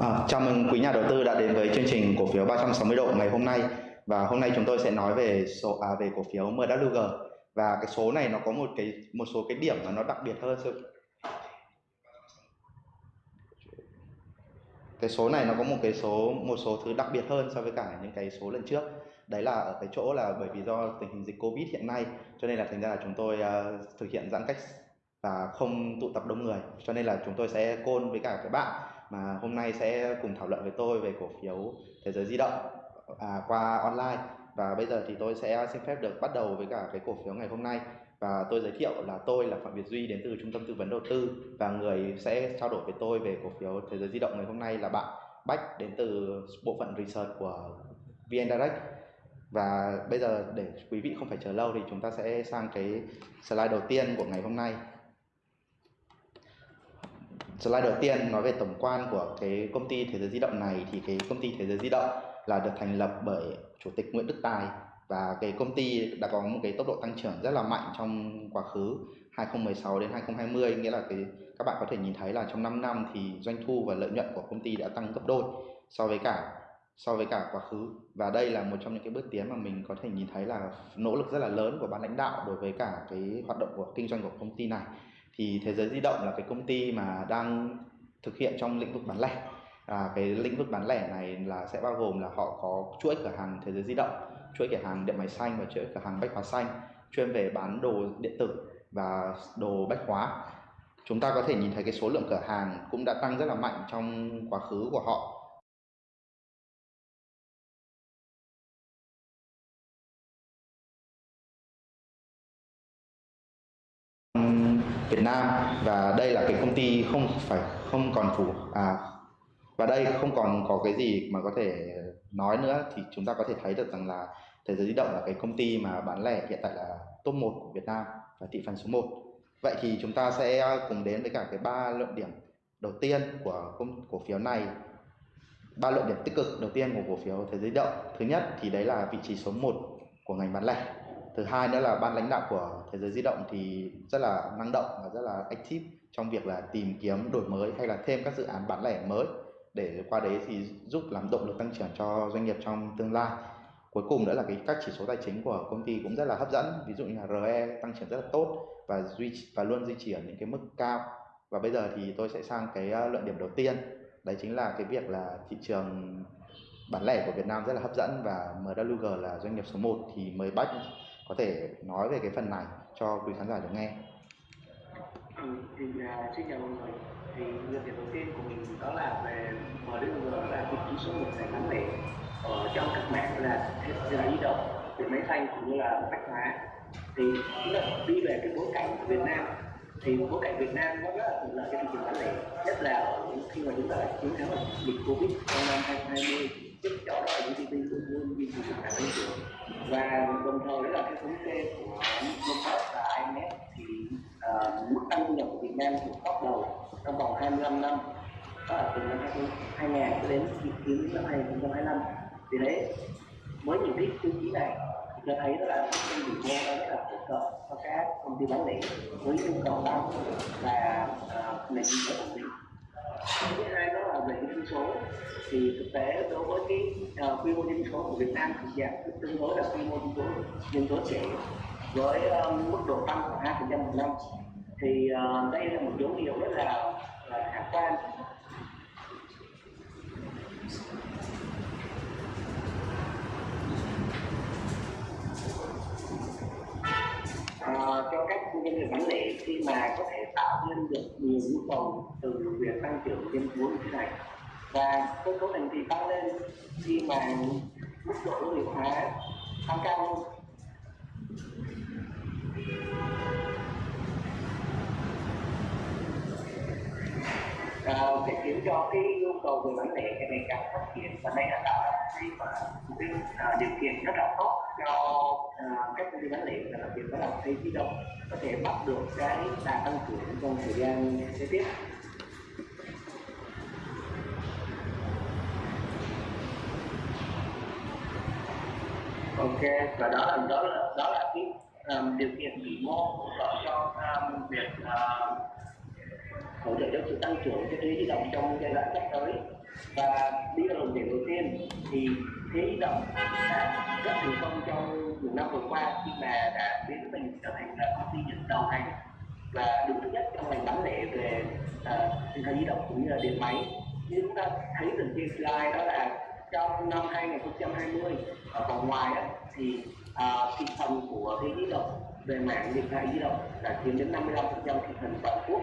À, chào mừng quý nhà đầu tư đã đến với chương trình cổ phiếu 360 độ ngày hôm nay. Và hôm nay chúng tôi sẽ nói về số à, về cổ phiếu MWG và cái số này nó có một cái một số cái điểm mà nó đặc biệt hơn cái số này nó có một cái số một số thứ đặc biệt hơn so với cả những cái số lần trước. Đấy là ở cái chỗ là bởi vì do tình hình dịch covid hiện nay cho nên là thành ra là chúng tôi uh, thực hiện giãn cách và không tụ tập đông người. Cho nên là chúng tôi sẽ côn với cả các bạn mà hôm nay sẽ cùng thảo luận với tôi về cổ phiếu thế giới di động à, qua online. Và bây giờ thì tôi sẽ xin phép được bắt đầu với cả cái cổ phiếu ngày hôm nay. Và tôi giới thiệu là tôi là Phạm Việt Duy đến từ trung tâm tư vấn đầu tư. Và người sẽ trao đổi với tôi về cổ phiếu thế giới di động ngày hôm nay là bạn Bách đến từ bộ phận research của VN Direct. Và bây giờ để quý vị không phải chờ lâu thì chúng ta sẽ sang cái slide đầu tiên của ngày hôm nay slide đầu tiên nói về tổng quan của cái công ty thế giới di động này thì cái công ty thế giới di động là được thành lập bởi chủ tịch Nguyễn Đức Tài và cái công ty đã có một cái tốc độ tăng trưởng rất là mạnh trong quá khứ 2016 đến 2020 nghĩa là cái, các bạn có thể nhìn thấy là trong 5 năm thì doanh thu và lợi nhuận của công ty đã tăng gấp đôi so với cả, so với cả quá khứ. Và đây là một trong những cái bước tiến mà mình có thể nhìn thấy là nỗ lực rất là lớn của ban lãnh đạo đối với cả cái hoạt động của, kinh doanh của công ty này thì thế giới di động là cái công ty mà đang thực hiện trong lĩnh vực bán lẻ. À, cái lĩnh vực bán lẻ này là sẽ bao gồm là họ có chuỗi cửa hàng thế giới di động chuỗi cửa hàng điện máy xanh và chuỗi cửa hàng bách hóa xanh chuyên về bán đồ điện tử và đồ bách hóa. Chúng ta có thể nhìn thấy cái số lượng cửa hàng cũng đã tăng rất là mạnh trong quá khứ của họ. Nam và đây là cái công ty không phải, không còn phủ à và đây không còn có cái gì mà có thể nói nữa thì chúng ta có thể thấy được rằng là Thế giới di động là cái công ty mà bán lẻ hiện tại là top 1 của Việt Nam và thị phần số 1 vậy thì chúng ta sẽ cùng đến với cả cái ba luận điểm đầu tiên của công cổ phiếu này. Ba luận điểm tích cực đầu tiên của cổ phiếu thế giới di động. Thứ nhất thì đấy là vị trí số 1 của ngành bán lẻ thứ hai nữa là ban lãnh đạo của thế giới di động thì rất là năng động và rất là active trong việc là tìm kiếm đổi mới hay là thêm các dự án bán lẻ mới. Để qua đấy thì giúp làm động lực tăng trưởng cho doanh nghiệp trong tương lai. Cuối cùng nữa là cái các chỉ số tài chính của công ty cũng rất là hấp dẫn, ví dụ như là RE tăng trưởng rất là tốt và duy và luôn duy trì ở những cái mức cao. Và bây giờ thì tôi sẽ sang cái ờ, luận điểm đầu tiên, đấy chính là cái việc là thị trường bán lẻ của Việt Nam rất là hấp dẫn và MWG là doanh nghiệp số 1 thì mời bắt có thể nói về cái phần này cho quý khán giả được nghe. Ừ, thì uh, xin chào mọi người. Thì nhận định đầu tiên của mình đó là về MWG là vị trí số một giải bán lẻ ở trong các mạng là thế giới di động, điện máy xanh cũng như là bách hóa. Thì là đi về cái bối cảnh của Việt Nam thì bối cảnh Việt Nam nó rất là thuận lợi cho thị trường bán lẻ nhất là khi mà chúng ta chiến thắng dịch Covid trong năm 2020 giúp cho đó là GDP luôn luôn duy trì được tăng trưởng và đồng thời đó là cái thống kê của World Cup và IMF thì uh, mức tăng thu nhập của Việt Nam thuộc top đầu trong vòng 25 năm đó là từ năm 2000 cho đến dự kiến năm 2025 thì đấy với những cái tiêu chí này thì cho thấy đó là cái rủi ro rất là hỗ trợ cho các công ty bán lẻ với nhu cầu tăng và uh, nền kinh tế ổn định thứ hai đó là về dân số. Thì thực tế đối với cái uh, quy mô dân số của Việt Nam thì giảm tương đối là quy mô dân số dân số trẻ. Với um, ờ, mức độ tăng khoảng hai phần trăm một năm thì uh, đây là một dấu hiệu rất là, là khả quan. Uh, cho các doanh nghiệp bán lẻ khi mà có thể tạo nên được nhiều nhu cầu từ việc tăng trưởng trên số như thế này. Và cơ cấu thành thị tăng lên khi mà mức độ đô thị hóa tăng cao hơn. À, sẽ khiến cho cái nhu cầu về bán lẻ ngày càng phát triển và đây là tạo cái cái uh, điều kiện rất là tốt cho uh, các công ty bán lẻ và đặc biệt đó là thay di động có thể bắt được cái đà tăng trưởng trong thời gian kế tiếp. Ok và đó là đó là đó là cái um, điều kiện vĩ mô hỗ trợ cho um, việc uh, hỗ trợ cho sự tăng trưởng cho thế di động trong giai đoạn sắp tới. Và đi vào đồng tiền đầu tiên thì thế di động đã rất thành công trong nhiều năm vừa qua khi mà đã biến mình trở thành là công ty dẫn đầu ngành và đứng thứ nhất trong ngành bán lẻ về à, điện thoại di động cũng như là điện máy. Như chúng ta thấy từ trên slide đó là trong năm 2020 ở vòng ngoài đó thì uh, thị phần của thế di động về mạng điện thoại di động đã chiếm đến 55% thị phần toàn quốc.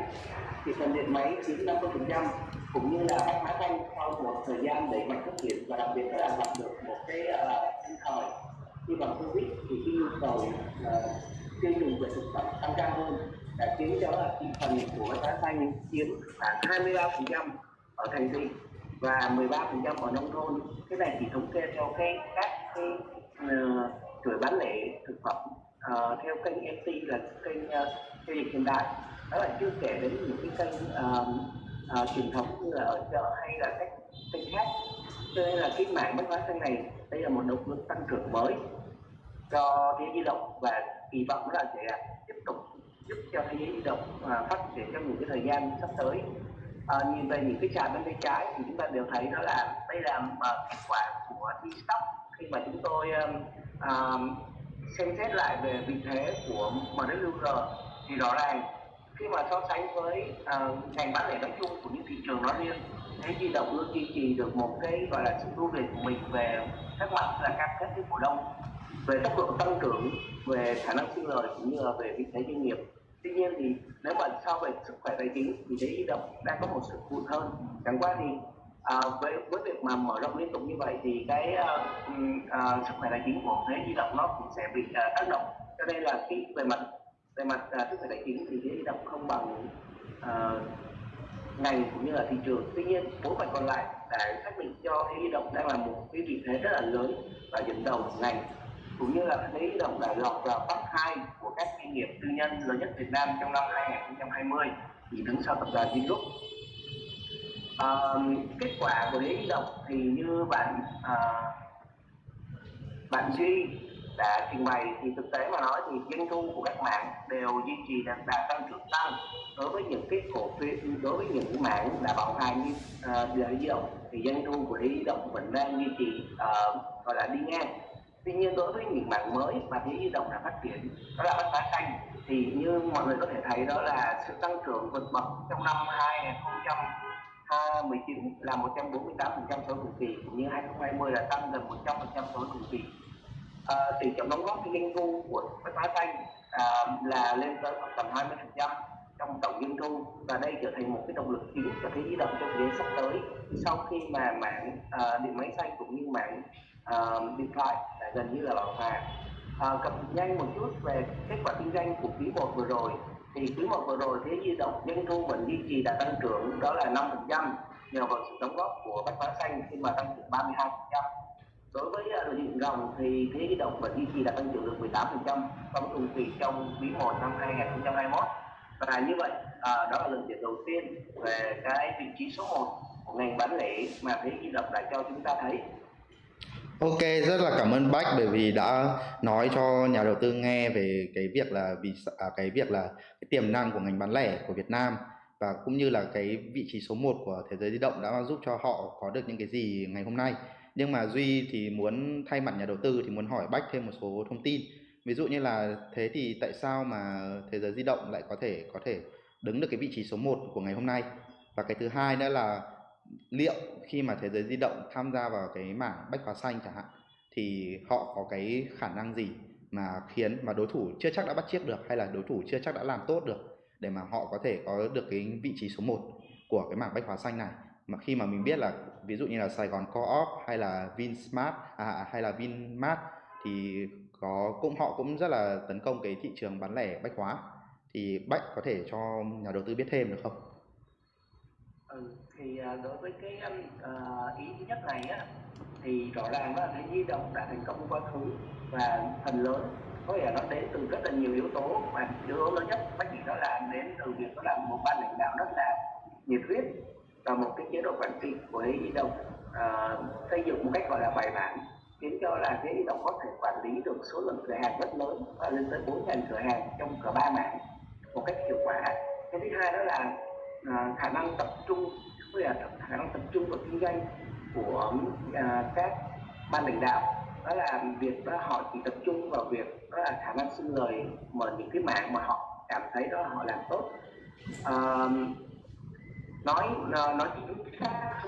Thị phần điện máy chiếm 50% cũng như là các máy tăng sau một thời gian đẩy mạnh phát triển và đặc biệt là gặp được một cái uh, thời. Như bằng covid thì cái nhu cầu uh, tiêu dùng về thực phẩm tăng cao hơn đã khiến cho là thị phần của bách xanh chiếm khoảng 23% ở thành thị và 13% ở nông thôn. Cái này chỉ thống kê theo cái các cái uh, chuỗi bán lẻ thực phẩm uh, theo kênh NT là kênh uh, giao dịch hiện đại. Đó là chưa kể đến những cái kênh uh, uh, truyền thống như là ở chợ hay là các kênh khác. Cho nên là cái mạng bất hóa xanh này đây là một động lực tăng trưởng mới cho thế di động và kỳ vọng là sẽ tiếp tục giúp cho thế giới di động uh, phát triển trong những cái thời gian sắp tới. À, nhìn về những cái trạm bên tay trái thì chúng ta đều thấy đó là đây là uh, kết quả của stock khi mà chúng tôi um, xem xét lại về vị thế của MWG thì rõ ràng khi mà so sánh với uh, ngành bán lẻ nói chung của những thị trường nói riêng thế di động luôn duy trì được một cái gọi là sự ưu việt của mình về các mặt là cam kết với cổ đông về tốc độ tăng trưởng về khả năng sinh lời cũng như là về vị thế doanh nghiệp. Tuy nhiên thì nếu mà so về sức khỏe tài chính thì thế di động đang có một sự hụt hơn. Chẳng qua thì à, với với việc mà mở rộng liên tục như vậy thì cái uh, uh, sức khỏe tài chính của thế di động nó cũng sẽ bị uh, tác động. Cho nên là cái về mặt về mặt uh, sức khỏe tài chính thì thế di động không bằng uh, ngành cũng như là thị trường. Tuy nhiên bố phần còn lại đã xác định cho thế di động đang là một cái vị thế rất là lớn và dẫn đầu ngành cũng như là thế di động đã lọt vào top 2 của các doanh nghiệp tư nhân lớn nhất Việt Nam trong năm 2020 chỉ đứng sau tập đoàn Vingroup uh, kết quả của lễ di động thì như bạn uh, bạn duy đã trình bày thì thực tế mà nói thì doanh thu của các mạng đều duy trì đạt, đạt tăng trưởng tăng đối với những cái cổ phiếu đối với những mạng đã bảo hành như uh, đế di động thì doanh thu của lễ di động vẫn đang duy trì uh, gọi là đi ngang. Tuy nhiên đối với những mạng mới mà thế di động đã phát triển đó là bất phá xanh thì như mọi người có thể thấy đó là sự tăng trưởng vượt bậc trong năm 2020 Ờ, 20 triệu là 148% số cùng kỳ cũng như 2020 là tăng gần 100% số cùng kỳ à, tỷ trọng đóng góp doanh thu của bách hóa xanh à, ờ, là lên tới khoảng tầm 20% trong tổng doanh thu và đây trở thành một cái động lực chính cho cái di động trong thời gian sắp tới. Sau khi mà mạng à, ờ, điện máy xanh cũng như mạng à, điện thoại gần như là bảo hòa à, cập nhanh một chút về kết quả kinh doanh của quý một vừa rồi thì quý một vừa rồi thế di động doanh thu vẫn duy trì đã tăng trưởng đó là 5% nhờ vào sự đóng góp của bách hóa xanh khi mà tăng trưởng 32% đối với à, lợi nhuận ròng thì thế di động vẫn duy trì đã tăng trưởng được 18% so với cùng kỳ trong quý 1 năm 2021 và như vậy à, đó là lần điểm đầu tiên về cái vị trí số 1 của ngành bán lẻ mà thế di động đã cho chúng ta thấy. Ok, rất là cảm ơn Bách bởi vì đã nói cho nhà đầu tư nghe về cái việc là vì à, cái việc là cái tiềm năng của ngành bán lẻ của Việt Nam và cũng như là cái vị trí số 1 của thế giới di động đã giúp cho họ có được những cái gì ngày hôm nay. Nhưng mà Duy thì muốn thay mặt nhà đầu tư thì muốn hỏi Bách thêm một số thông tin. Ví dụ như là thế thì tại sao mà thế giới di động lại có thể có thể đứng được cái vị trí số 1 của ngày hôm nay? Và cái thứ hai nữa là liệu khi mà thế giới di động tham gia vào cái mảng bách hóa xanh chẳng hạn thì họ có cái khả năng gì mà khiến mà đối thủ chưa chắc đã bắt chiếc được hay là đối thủ chưa chắc đã làm tốt được để mà họ có thể có được cái vị trí số 1 của cái mảng bách hóa xanh này mà khi mà mình biết là ví dụ như là Sài Gòn Co-op hay là Vinsmart à, à, hay là Vinmart thì có cũng họ cũng rất là tấn công cái thị trường bán lẻ bách hóa thì Bách có thể cho nhà đầu tư biết thêm được không? Ừ, thì à, đối với cái uh, ý thứ nhất này á thì rõ ràng là cái di động đã thành công quá khứ và phần lớn có nghĩa là nó đến từ rất là nhiều yếu tố và yếu tố lớn nhất bác chỉ đó là đến từ việc đó là một ban lãnh đạo rất là nhiệt huyết và một cái chế độ quản trị của di động uh, xây dựng một cách gọi là bài bản khiến cho là cái di động có thể quản lý được số lượng cửa hàng rất lớn và lên tới 4.000 cửa hàng trong cả ba mảng một cách hiệu quả. Cái thứ hai đó là à, khả năng tập trung với là khả năng tập trung vào kinh doanh của à, các ban lãnh đạo. Đó là việc đó họ chỉ tập trung vào việc đó là khả năng sinh lời mở những cái mạng mà họ cảm thấy đó họ làm tốt. À, nói à, nói chính xác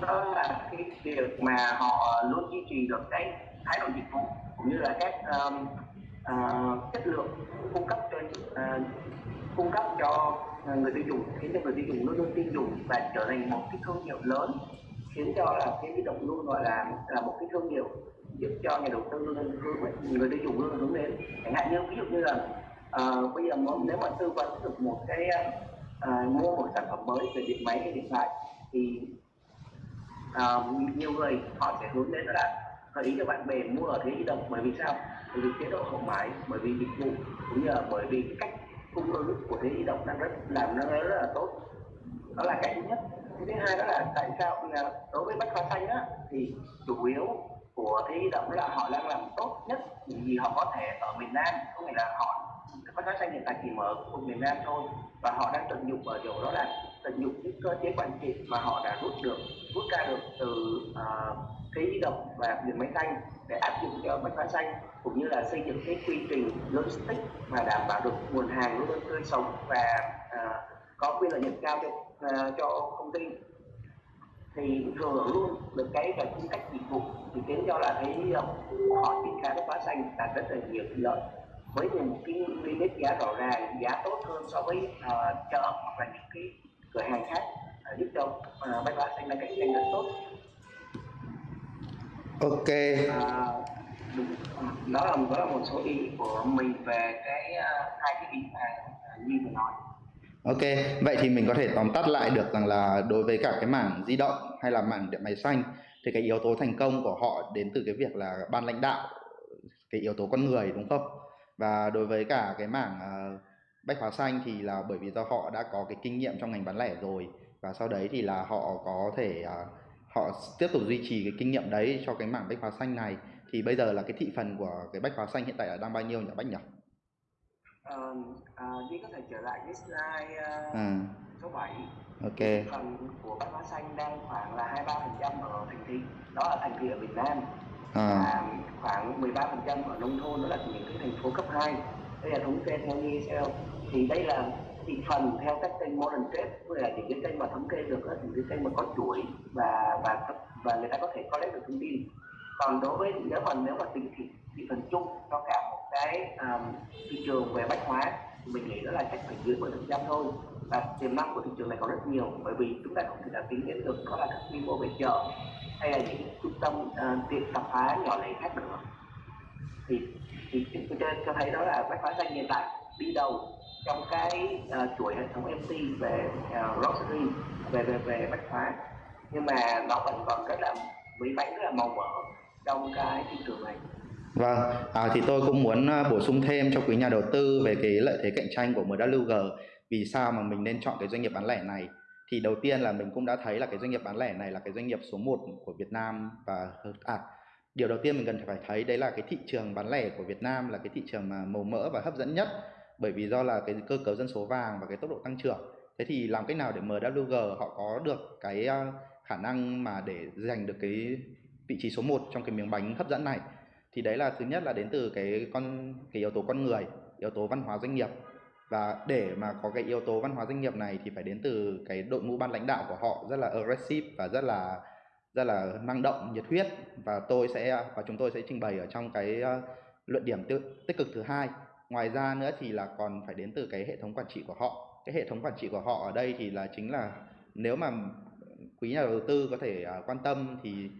đó là cái việc mà họ luôn duy trì được cái thái độ dịch vụ cũng như là các um, uh, chất lượng cung cấp cho uh, cung cấp cho người tiêu dùng khiến cho người tiêu dùng luôn luôn tin dùng và trở thành một cái thương hiệu lớn khiến cho là cái động luôn gọi là là một cái thương hiệu giúp cho nhà đầu tư luôn hướng người tiêu dùng luôn hướng đến. Chẳng hạn như ví dụ như là uh, bây giờ nếu mà tư vấn được một cái uh, mua một sản phẩm mới về điện máy hay điện thoại thì uh, nhiều người họ sẽ hướng đến là gợi ý cho bạn bè mua ở thế di động. Bởi vì sao? Bởi vì chế độ hậu mãi bởi vì dịch vụ cũng như là bởi vì cái cách cung ứng của thế di động đang rất làm nó rất là tốt. Đó là cái thứ nhất. Cái thứ hai đó là tại sao là đối với bách hóa xanh á thì chủ yếu của thế di động là họ đang làm tốt nhất vì họ có thể ở miền Nam. Có nghĩa là họ bách hóa xanh hiện tại chỉ mở ở miền Nam thôi và họ đang tận dụng ở chỗ đó là tận dụng cái cơ chế quản trị mà họ đã rút được rút ra được từ uh, cái di động và điện máy xanh để áp dụng cho bách hóa xanh cũng như là xây dựng cái quy trình logistics mà đảm bảo được nguồn hàng luôn luôn tươi sống và uh, có quyền lợi nhuận cao cho uh, cho công ty. Thì thừa hưởng luôn được cái cái cung cách dịch vụ thì khiến cho là thấy à, họ triển khai bách hóa xanh là rất là nhiều lợi. Với những cái limit giá rõ ràng giá tốt hơn so với uh, chợ hoặc là những cái cửa hàng khác uh, giúp cho uh, bách hóa xanh là cạnh tranh rất tốt ok à, đó là đó là một số ý của mình về cái uh, hai cái ý mà như vừa nói Ok, vậy thì mình có thể tóm tắt lại được rằng là đối với cả cái mảng di động hay là mảng điện máy xanh thì cái yếu tố thành công của họ đến từ cái việc là ban lãnh đạo, cái yếu tố con người đúng không? Và đối với cả cái mảng uh, bách hóa xanh thì là bởi vì do họ đã có cái kinh nghiệm trong ngành bán lẻ rồi và sau đấy thì là họ có thể uh, họ tiếp tục duy trì cái kinh nghiệm đấy cho cái mảng bách hóa xanh này thì bây giờ là cái thị phần của cái bách hóa xanh hiện tại là đang bao nhiêu nhỉ Bách nhỉ? Ờ, à, Duy có thể trở lại cái slide uh, À, số 7 ok. phần của bách hóa xanh đang khoảng là 23% ở thành thị đó là thành thị ở Việt Nam. À, và khoảng 13% ở nông thôn đó là những cái thành phố cấp 2 đây là thống kê theo ESL thì đây là thị phần theo các kênh modern trade tức là những cái kênh mà thống kê được đó, những cái kênh mà có chuỗi và và và người ta có thể có lấy được thông tin. Còn đối với nếu mà nếu mà tính thị, thị phần chung cho cả một cái um, thị trường về bách hóa thì mình nghĩ đó là chắc phải dưới 10 phần trăm thôi. Và tiềm năng của thị trường này còn rất nhiều bởi vì chúng ta không thể nào tính đến được đó là các quy mô về chợ hay là những trung tâm uh, tiệm tạp hóa nhỏ lẻ khác nữa. Thì thì chúng tôi cho thấy đó là bách hóa xanh hiện tại đi đầu trong cái uh, chuỗi hệ thống MT về uh, grocery về về về bách hóa. Nhưng mà nó vẫn còn rất là mỹ bánh rất là màu mỡ trong cái thị trường này. Vâng, à, thì tôi cũng muốn ờ, bổ sung thêm cho quý nhà đầu tư về cái lợi thế cạnh tranh của MWG vì sao mà mình nên chọn cái doanh nghiệp bán lẻ này? Thì đầu tiên là mình cũng đã thấy là cái doanh nghiệp bán lẻ này là cái doanh nghiệp số 1 của Việt Nam và à, điều đầu tiên mình cần phải thấy đấy là cái thị trường bán lẻ của Việt Nam là cái thị trường mà màu mỡ và hấp dẫn nhất bởi vì do là cái cơ cấu dân số vàng và cái tốc độ tăng trưởng thế thì làm cách nào để MWG họ có được cái ờ, khả năng mà để giành được cái vị trí số 1 trong cái miếng bánh hấp dẫn này? Thì đấy là thứ nhất là đến từ cái con cái yếu tố con người yếu tố văn hóa doanh nghiệp. Và để mà có cái yếu tố văn hóa doanh nghiệp này thì phải đến từ cái đội ngũ ban lãnh đạo của họ rất là aggressive và rất là rất là năng động nhiệt huyết. Và tôi sẽ và chúng tôi sẽ trình bày ở trong cái ờ, luận điểm tiêu, tích cực thứ hai ngoài ra nữa thì là còn phải đến từ cái hệ thống quản trị của họ. Cái hệ thống quản trị của họ ở đây thì là chính là nếu mà quý nhà đầu tư có thể uh, quan tâm thì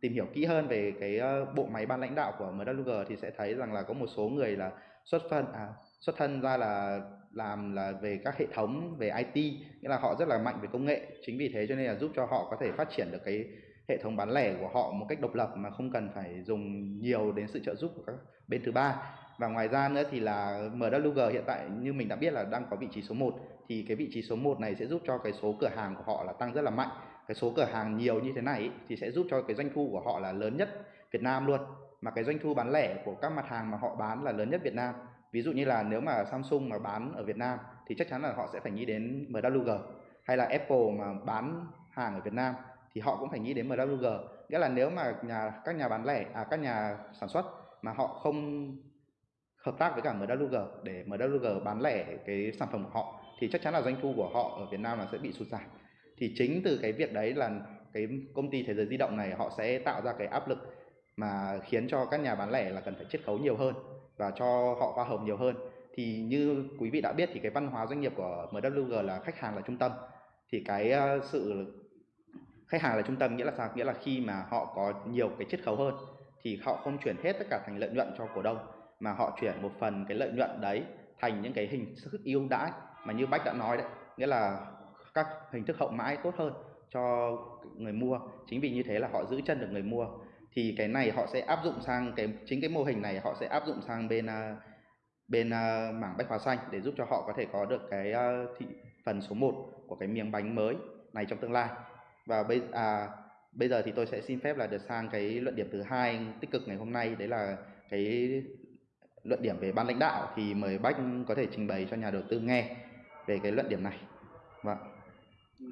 tìm hiểu kỹ hơn về cái uh, bộ máy ban lãnh đạo của MWG thì sẽ thấy rằng là có một số người là xuất thân à, xuất thân ra là làm là về các hệ thống về IT nghĩa là họ rất là mạnh về công nghệ. Chính vì thế cho nên là giúp cho họ có thể phát triển được cái hệ thống bán lẻ của họ một cách độc lập mà không cần phải dùng nhiều đến sự trợ giúp của các bên thứ ba và ngoài ra nữa thì là MWG hiện tại như mình đã biết là đang có vị trí số 1 thì cái vị trí số 1 này sẽ giúp cho cái số cửa hàng của họ là tăng rất là mạnh. Cái số cửa hàng nhiều như thế này thì sẽ giúp cho cái doanh thu của họ là lớn nhất Việt Nam luôn. Mà cái doanh thu bán lẻ của các mặt hàng mà họ bán là lớn nhất Việt Nam. Ví dụ như là nếu mà Samsung mà bán ở Việt Nam thì chắc chắn là họ sẽ phải nghĩ đến MWG hay là Apple mà bán hàng ở Việt Nam thì họ cũng phải nghĩ đến MWG nghĩa là nếu mà nhà, các nhà bán lẻ à các nhà sản xuất mà họ không hợp tác với cả MWG để MWG bán lẻ cái sản phẩm của họ, thì chắc chắn là doanh thu của họ ở Việt Nam là sẽ bị sụt giảm. Thì chính từ cái việc đấy là cái công ty thế giới di động này họ sẽ tạo ra cái áp lực mà khiến cho các nhà bán lẻ là cần phải chiết khấu nhiều hơn và cho họ hoa hồng nhiều hơn. Thì như quý vị đã biết thì cái văn hóa doanh nghiệp của MWG là khách hàng là trung tâm. Thì cái ờ, sự khách hàng là trung tâm nghĩa là sao? Nghĩa là khi mà họ có nhiều cái chiết khấu hơn thì họ không chuyển hết tất cả thành lợi nhuận cho cổ đông mà họ chuyển một phần cái lợi nhuận đấy thành những cái hình thức ưu đãi mà như bách đã nói đấy nghĩa là các hình thức hậu mãi tốt hơn cho người mua. Chính vì như thế là họ giữ chân được người mua. Thì cái này họ sẽ áp dụng sang cái chính cái mô hình này họ sẽ áp dụng sang bên à, bên uh, mảng bách hóa xanh để giúp cho họ có thể có được cái uh, thị phần số 1 của cái miếng bánh mới này trong tương lai. Và bây à, bây giờ thì tôi sẽ xin phép là được sang cái luận điểm thứ hai tích cực ngày hôm nay đấy là cái luận điểm về ban lãnh đạo thì mời bách có thể trình bày cho nhà đầu tư nghe về cái luận điểm này. Vâng. Ừ,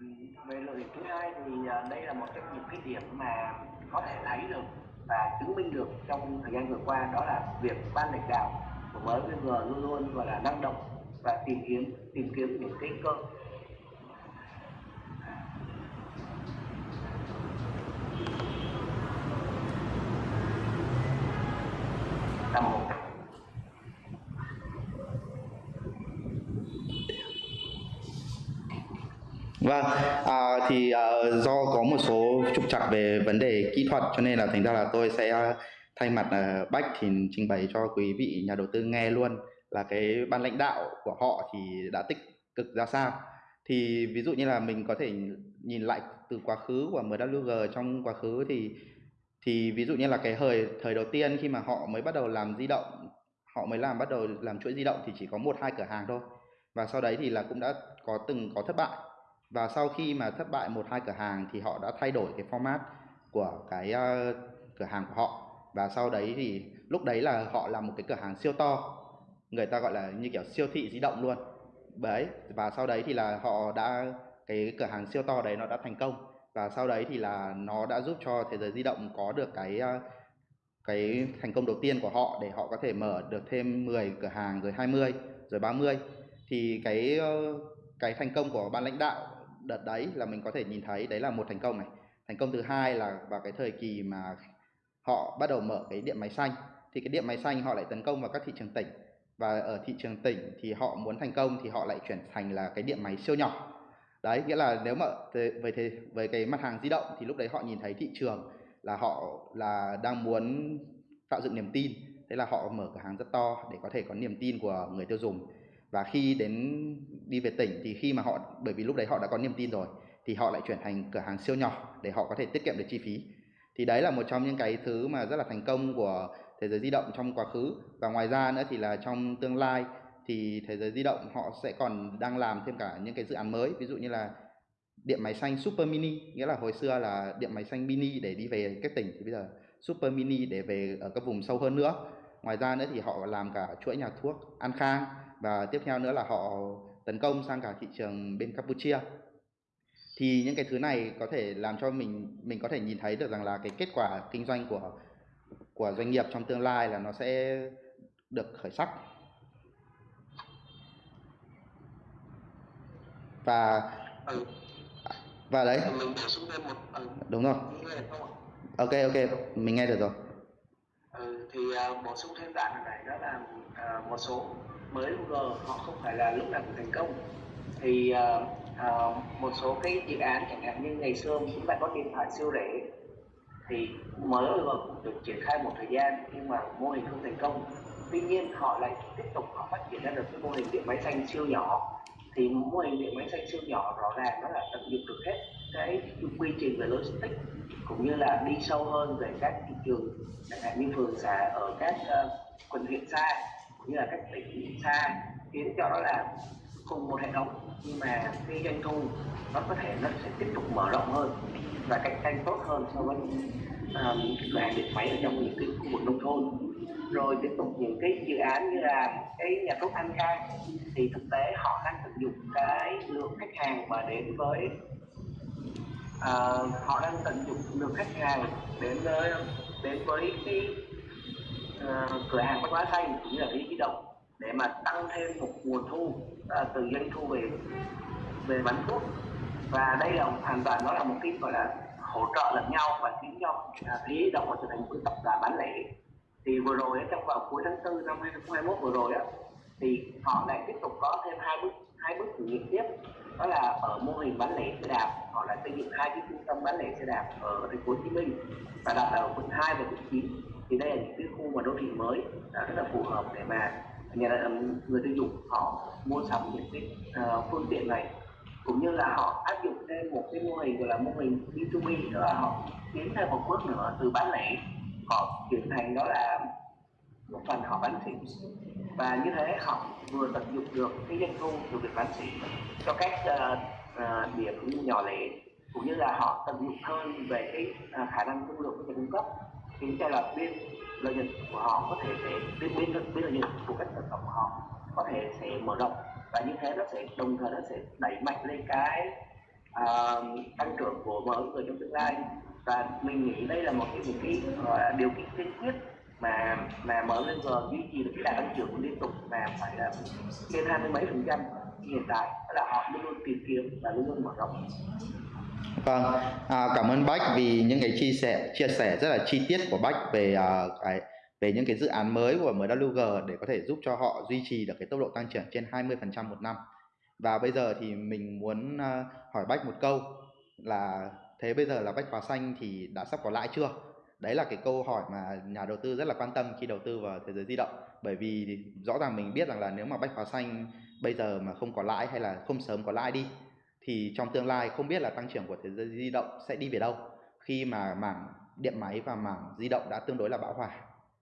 về luận điểm thứ hai thì à, đây là một trong những cái điểm mà có thể thấy được và chứng minh được trong thời gian vừa qua, đó là việc ban lãnh đạo của MVG luôn luôn gọi là năng động và tìm kiếm tìm kiếm những cái cơ là một Vâng, à, thì à, do có một số trục trặc về vấn đề kỹ thuật cho nên là thành ra là tôi sẽ thay mặt à, Bách thì trình bày cho quý vị nhà đầu tư nghe luôn là cái ban lãnh đạo của họ thì đã tích cực ra sao. Thì ví dụ như là mình có thể nhìn lại từ quá khứ của MWG trong quá khứ thì thì ví dụ như là cái thời thời đầu tiên khi mà họ mới bắt đầu làm di động họ mới làm bắt đầu làm chuỗi di động thì chỉ có một hai cửa hàng thôi và sau đấy thì là cũng đã có từng có thất bại và sau khi mà thất bại một hai cửa hàng thì họ đã thay đổi cái format của cái uh, cửa hàng của họ. Và sau đấy thì lúc đấy là họ làm một cái cửa hàng siêu to người ta gọi là như kiểu siêu thị di động luôn. Đấy và sau đấy thì là họ đã cái cửa hàng siêu to đấy nó đã thành công. Và sau đấy thì là nó đã giúp cho thế giới di động có được cái ờ, cái thành công đầu tiên của họ để họ có thể mở được thêm 10 cửa hàng rồi 20 rồi 30 thì cái ờ, cái thành công của ban lãnh đạo đợt đấy là mình có thể nhìn thấy, đấy là một thành công này. Thành công thứ hai là vào cái thời kỳ mà họ bắt đầu mở cái điện máy xanh. Thì cái điện máy xanh họ lại tấn công vào các thị trường tỉnh. Và ở thị trường tỉnh thì họ muốn thành công thì họ lại chuyển thành là cái điện máy siêu nhỏ. Đấy, nghĩa là nếu mà về thế về cái mặt hàng di động thì lúc đấy họ nhìn thấy thị trường là họ là đang muốn tạo dựng niềm tin. Thế là họ mở cửa hàng rất to để có thể có niềm tin của người tiêu dùng và khi đến, đi về tỉnh thì khi mà họ, bởi vì lúc đấy họ đã có niềm tin rồi, thì họ lại chuyển thành cửa hàng siêu nhỏ để họ có thể tiết kiệm được chi phí. Thì đấy là một trong những cái thứ mà rất là thành công của thế giới di động trong quá khứ. Và ngoài ra nữa thì là trong tương lai thì thế giới di động họ sẽ còn đang làm thêm cả những cái dự án mới. Ví dụ như là điện máy xanh super mini, nghĩa là hồi xưa là điện máy xanh mini để đi về các tỉnh, thì bây giờ super mini để về ở các vùng sâu hơn nữa. Ngoài ra nữa thì họ làm cả chuỗi nhà thuốc an khang và tiếp theo nữa là họ tấn công sang cả thị trường bên Campuchia. Thì những cái thứ này có thể làm cho mình mình có thể nhìn thấy được rằng là cái kết quả kinh doanh của của doanh nghiệp trong tương lai là nó sẽ được khởi sắc. Và ừ. và đấy. Mình bổ sung thêm một ừ. đúng rồi. Ok ok. Mình nghe được rồi. Ừ, thì uh, bổ sung thêm đoạn này đó là uh, một số mới Google họ không phải là lúc nào cũng thành công. Thì uh, uh, một số cái dự án chẳng hạn như ngày xưa chúng ta có điện thoại siêu rẻ thì mới G được triển khai một thời gian nhưng mà mô hình không thành công. Tuy nhiên họ lại tiếp tục họ phát triển ra được cái mô hình điện máy xanh siêu nhỏ. Thì mô hình điện máy xanh siêu nhỏ rõ ràng nó là tận dụng được hết cái quy trình về logistics cũng như là đi sâu hơn về các thị trường chẳng hạn như phường xã ở các uh, quận huyện xa như là các tỉnh xa khiến cho đó là cùng một hệ thống. Nhưng mà cái doanh thu nó có thể nó sẽ tiếp tục mở rộng hơn và cạnh tranh tốt hơn so với um, cửa hàng điện máy ở trong những cái khu vực nông thôn. Rồi tiếp tục những cái dự án như là cái nhà thuốc An Khang thì thực tế họ đang tận dụng cái lượng khách hàng mà đến với uh, họ đang tận dụng lượng khách hàng đến với đến với cái Ờ, cửa hàng bách hóa xanh cũng như là lý di động để mà tăng thêm một nguồn thu ờ, từ doanh thu về về bán thuốc. Và đây là hoàn toàn, nó là một cái, gọi là, hỗ trợ lẫn nhau và khiến cho lý à, động động trở thành một cái tập đoàn bán lẻ. Thì vừa rồi trong vào cuối tháng 4 năm 2021 vừa rồi á, thì họ lại tiếp tục có thêm hai bước hai bước thử nghiệm tiếp. Đó là ở mô hình bán lẻ xe đạp, họ lại xây dựng hai cái trung tâm bán lẻ xe đạp ở thành phố Hồ Chí Minh và đặt ở quận 2 và quận 9 thì đây là những cái khu mà đô thị mới à, rất là phù hợp để mà nhà à, người tiêu dùng họ mua sắm những cái uh, phương tiện này. Cũng như là họ áp dụng thêm một cái mô hình gọi là mô hình B2B nữa là họ tiến thêm một bước nữa từ bán lẻ. Họ chuyển thành đó là một phần họ bán xỉ. Và như thế họ vừa tận dụng được cái doanh thu từ việc bán xỉ cho các uh, uh, điểm nhỏ lẻ cũng như là họ tận dụng hơn về cái uh, khả năng thương lượng của nhà cung cấp thì cho là biên lợi nhuận của họ có thể sẽ biên biên biên lợi nhuận của các sản phẩm của họ có thể sẽ mở rộng. Và như thế nó sẽ đồng thời nó sẽ đẩy mạnh lên cái uh, tăng trưởng của mở người trong tương lai. Và mình nghĩ đây là một cái một cái uh, điều kiện tiên quyết mà mà mở lên giờ duy trì được cái đà tăng trưởng liên tục mà phải là trên hai mươi mấy phần trăm hiện tại. Là họ luôn luôn tìm kiếm và luôn luôn mở rộng. Vâng, à, cảm ơn Bách vì những cái chia sẻ chia sẻ rất là chi tiết của Bách về à, cái về những cái dự án mới của MWG để có thể giúp cho họ duy trì được cái tốc độ tăng trưởng trên 20% một năm. Và bây giờ thì mình muốn à, hỏi Bách một câu là thế bây giờ là Bách Hóa Xanh thì đã sắp có lãi chưa? Đấy là cái câu hỏi mà nhà đầu tư rất là quan tâm khi đầu tư vào thế giới di động. Bởi vì rõ ràng mình biết rằng là nếu mà Bách Hóa Xanh bây giờ mà không có lãi hay là không sớm có lãi đi thì trong tương lai không biết là tăng trưởng của thế giới di động sẽ đi về đâu. Khi mà mảng điện máy và mảng di động đã tương đối là bão hòa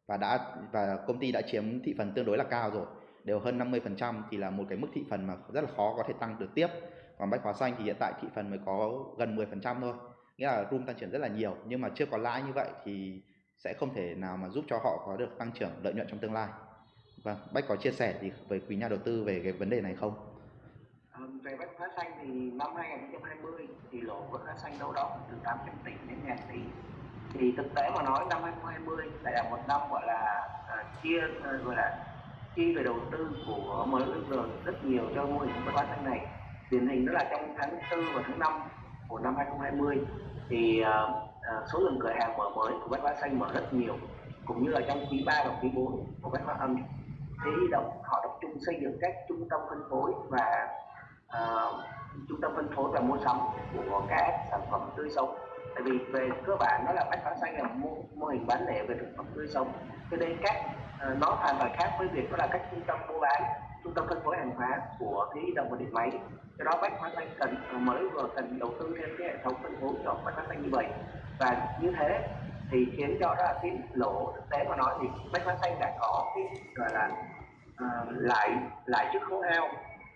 và đã, và công ty đã chiếm thị phần tương đối là cao rồi, đều hơn 50% thì là một cái mức thị phần mà rất là khó có thể tăng được tiếp. Còn bách hóa xanh thì hiện tại thị phần mới có gần 10% thôi, nghĩa là room tăng trưởng rất là nhiều. Nhưng mà chưa có lãi như vậy thì sẽ không thể nào mà giúp cho họ có được tăng trưởng lợi nhuận trong tương lai. Vâng bách có chia sẻ gì với quý nhà đầu tư về cái vấn đề này không? Về bách hóa xanh thì năm 2020 thì lỗ của bách hóa xanh đâu đó từ 800 tỷ đến ngàn tỷ. Thì thực tế mà nói năm 2020 lại là một năm gọi là à, chia à, gọi là chi về đầu tư của MLG rất nhiều cho mô hình bách hóa xanh này. Điển hình đó là trong tháng 4 và tháng 5 của năm 2020 thì uh, số lượng cửa hàng mở mới của bách hóa xanh mở rất nhiều cũng như là trong quý 3 và quý 4 của bách hóa âm. Thế động họ tập trung xây dựng các trung tâm phân phối và Ờ, chúng trung tâm phân phối và mua sắm của các sản phẩm tươi sống. Tại vì về cơ bản nó là bách hóa xanh là mô, mô hình bán lẻ về thực phẩm tươi sống. Cho nên các uh, nó hoàn toàn khác với việc đó là các trung tâm mua bán. Trung tâm phân phối hàng hóa của cái đồng và điện máy. Do đó bách hóa xanh cần ờ, mới vừa cần đầu tư thêm cái hệ thống phân phối cho bách hóa xanh như vậy. Và như thế thì khiến cho đó là cái lỗ thực tế mà nói thì bách hóa xanh đã có cái gọi là uh, lại lại trước khấu hao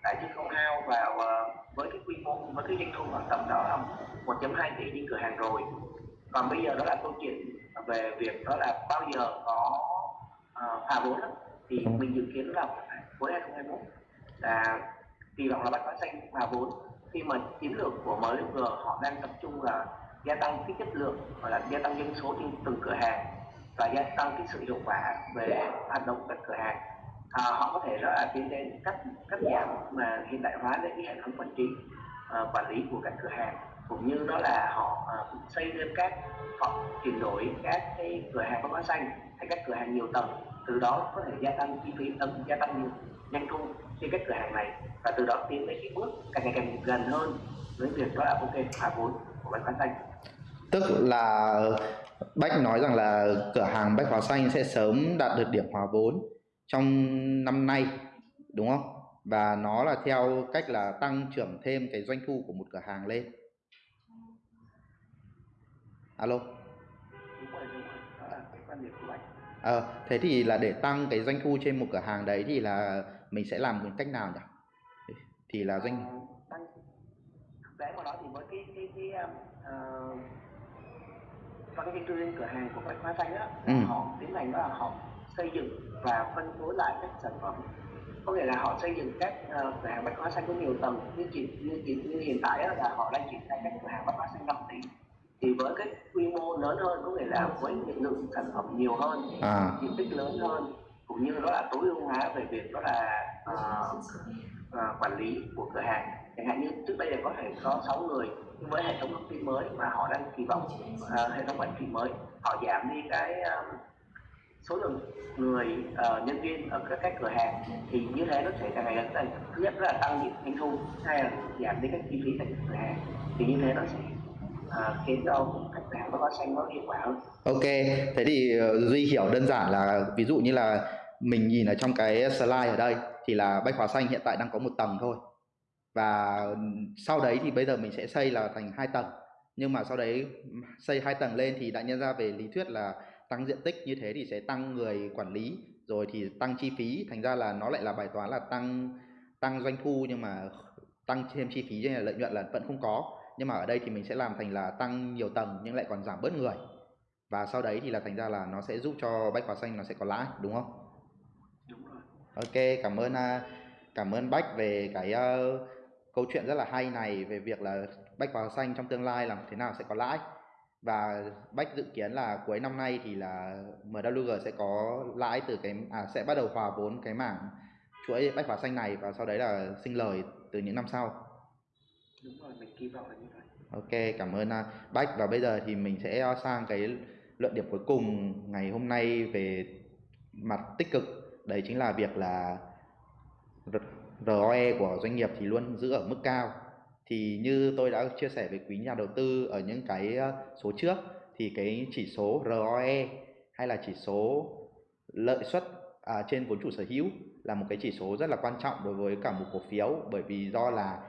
tại chứ không hao vào uh, với cái quy mô với cái doanh thu khoảng tầm đó là 1.2 tỷ trên cửa hàng rồi. Còn bây giờ đó là câu chuyện về việc đó là bao giờ có uh, hòa vốn thì ừ. mình dự kiến là cuối 2021 là kỳ vọng là bách hóa xanh hòa vốn. Khi mà chiến lược của MLG họ đang tập trung là gia tăng cái chất lượng hoặc là gia tăng doanh số trên từng cửa hàng và gia tăng cái sự hiệu quả về hoạt động các cửa hàng à, họ có thể là tiến đến cắt cắt giảm mà hiện đại hóa đến cái hệ thống quản trị à, quản lý của các cửa hàng. Cũng như đó là họ à, xây thêm các họ chuyển đổi các cái cửa hàng có hóa xanh hay các cửa hàng nhiều tầng. Từ đó có thể gia tăng chi phí tầng gia tăng doanh thu trên các cửa hàng này và từ đó tiến đến cái bước càng ngày càng gần hơn với việc đó là ok hòa vốn của bách hóa xanh. Tức là bách nói rằng là cửa hàng bách hóa xanh sẽ sớm đạt được điểm hòa vốn trong năm nay đúng không? Và nó là theo cách là tăng trưởng thêm cái doanh thu của một cửa hàng lên. Alo? Ờ à, thế thì là để tăng cái doanh thu trên một cửa hàng đấy thì là mình sẽ làm một cách nào nhỉ? Thì là doanh ờ, thực tế mà nói thì với cái cái cái uh, cái cái trên cửa hàng của bách hóa xanh á ừ. họ tiến hành đó là họ xây dựng và phân phối lại các sản phẩm. Có nghĩa là họ xây dựng các uh, cửa hàng bách hóa xanh có nhiều tầng. Như chỉ như, như, như hiện tại là họ đang triển khai các cửa hàng bách hóa xanh 5 tỷ thì với cái quy mô lớn hơn có nghĩa là với những lượng sản phẩm nhiều hơn à. diện tích lớn hơn cũng như đó là tối ưu hóa về việc đó là uh, uh, quản lý của cửa hàng. Chẳng hạn như trước đây là có thể có 6 người nhưng với hệ thống thông tin mới mà họ đang kỳ vọng uh, hệ thống quản trị mới họ giảm đi cái uh, số lượng người uh, nhân viên ở các, các cửa hàng thì như thế nó sẽ càng ngày càng thứ nhất là tăng những doanh thu hay là giảm đi các chi phí tại cửa hàng. Thì như thế nó sẽ ờ, khiến cho khách hàng nó có xanh nó hiệu quả hơn. Ok thế thì ờ, duy hiểu đơn giản là ví dụ như là mình nhìn ở trong cái slide ở đây thì là bách hóa xanh hiện tại đang có một tầng thôi. Và sau đấy thì bây giờ mình sẽ xây là thành hai tầng. Nhưng mà sau đấy xây hai tầng lên thì đã nhân ra về lý thuyết là tăng diện tích như thế thì sẽ tăng người quản lý rồi thì tăng chi phí. Thành ra là nó lại là bài toán là tăng tăng doanh thu nhưng mà tăng thêm chi phí cho nên là lợi nhuận là vẫn không có. Nhưng mà ở đây thì mình sẽ làm thành là tăng nhiều tầng nhưng lại còn giảm bớt người. Và sau đấy thì là thành ra là nó sẽ giúp cho bách hóa xanh nó sẽ có lãi đúng không? Đúng rồi. Ok cảm ơn à, cảm ơn bách về cái uh, câu chuyện rất là hay này về việc là bách hóa xanh trong tương lai làm thế nào sẽ có lãi và Bách dự kiến là cuối năm nay thì là MWG sẽ có lãi từ cái à sẽ bắt đầu hòa vốn cái mảng chuỗi bách hóa xanh này và sau đấy là sinh lời từ những năm sau. Đúng rồi, mình kỳ vọng là như vậy. Ok, cảm ơn uh, Bách và bây giờ thì mình sẽ sang cái luận điểm cuối cùng ngày hôm nay về mặt tích cực đấy chính là việc là ROE của doanh nghiệp thì luôn giữ ở mức cao thì như tôi đã chia sẻ với quý nhà đầu tư ở những cái ờ, số trước thì cái chỉ số ROE hay là chỉ số lợi suất à, trên vốn chủ sở hữu là một cái chỉ số rất là quan trọng đối với cả một cổ phiếu. Bởi vì do là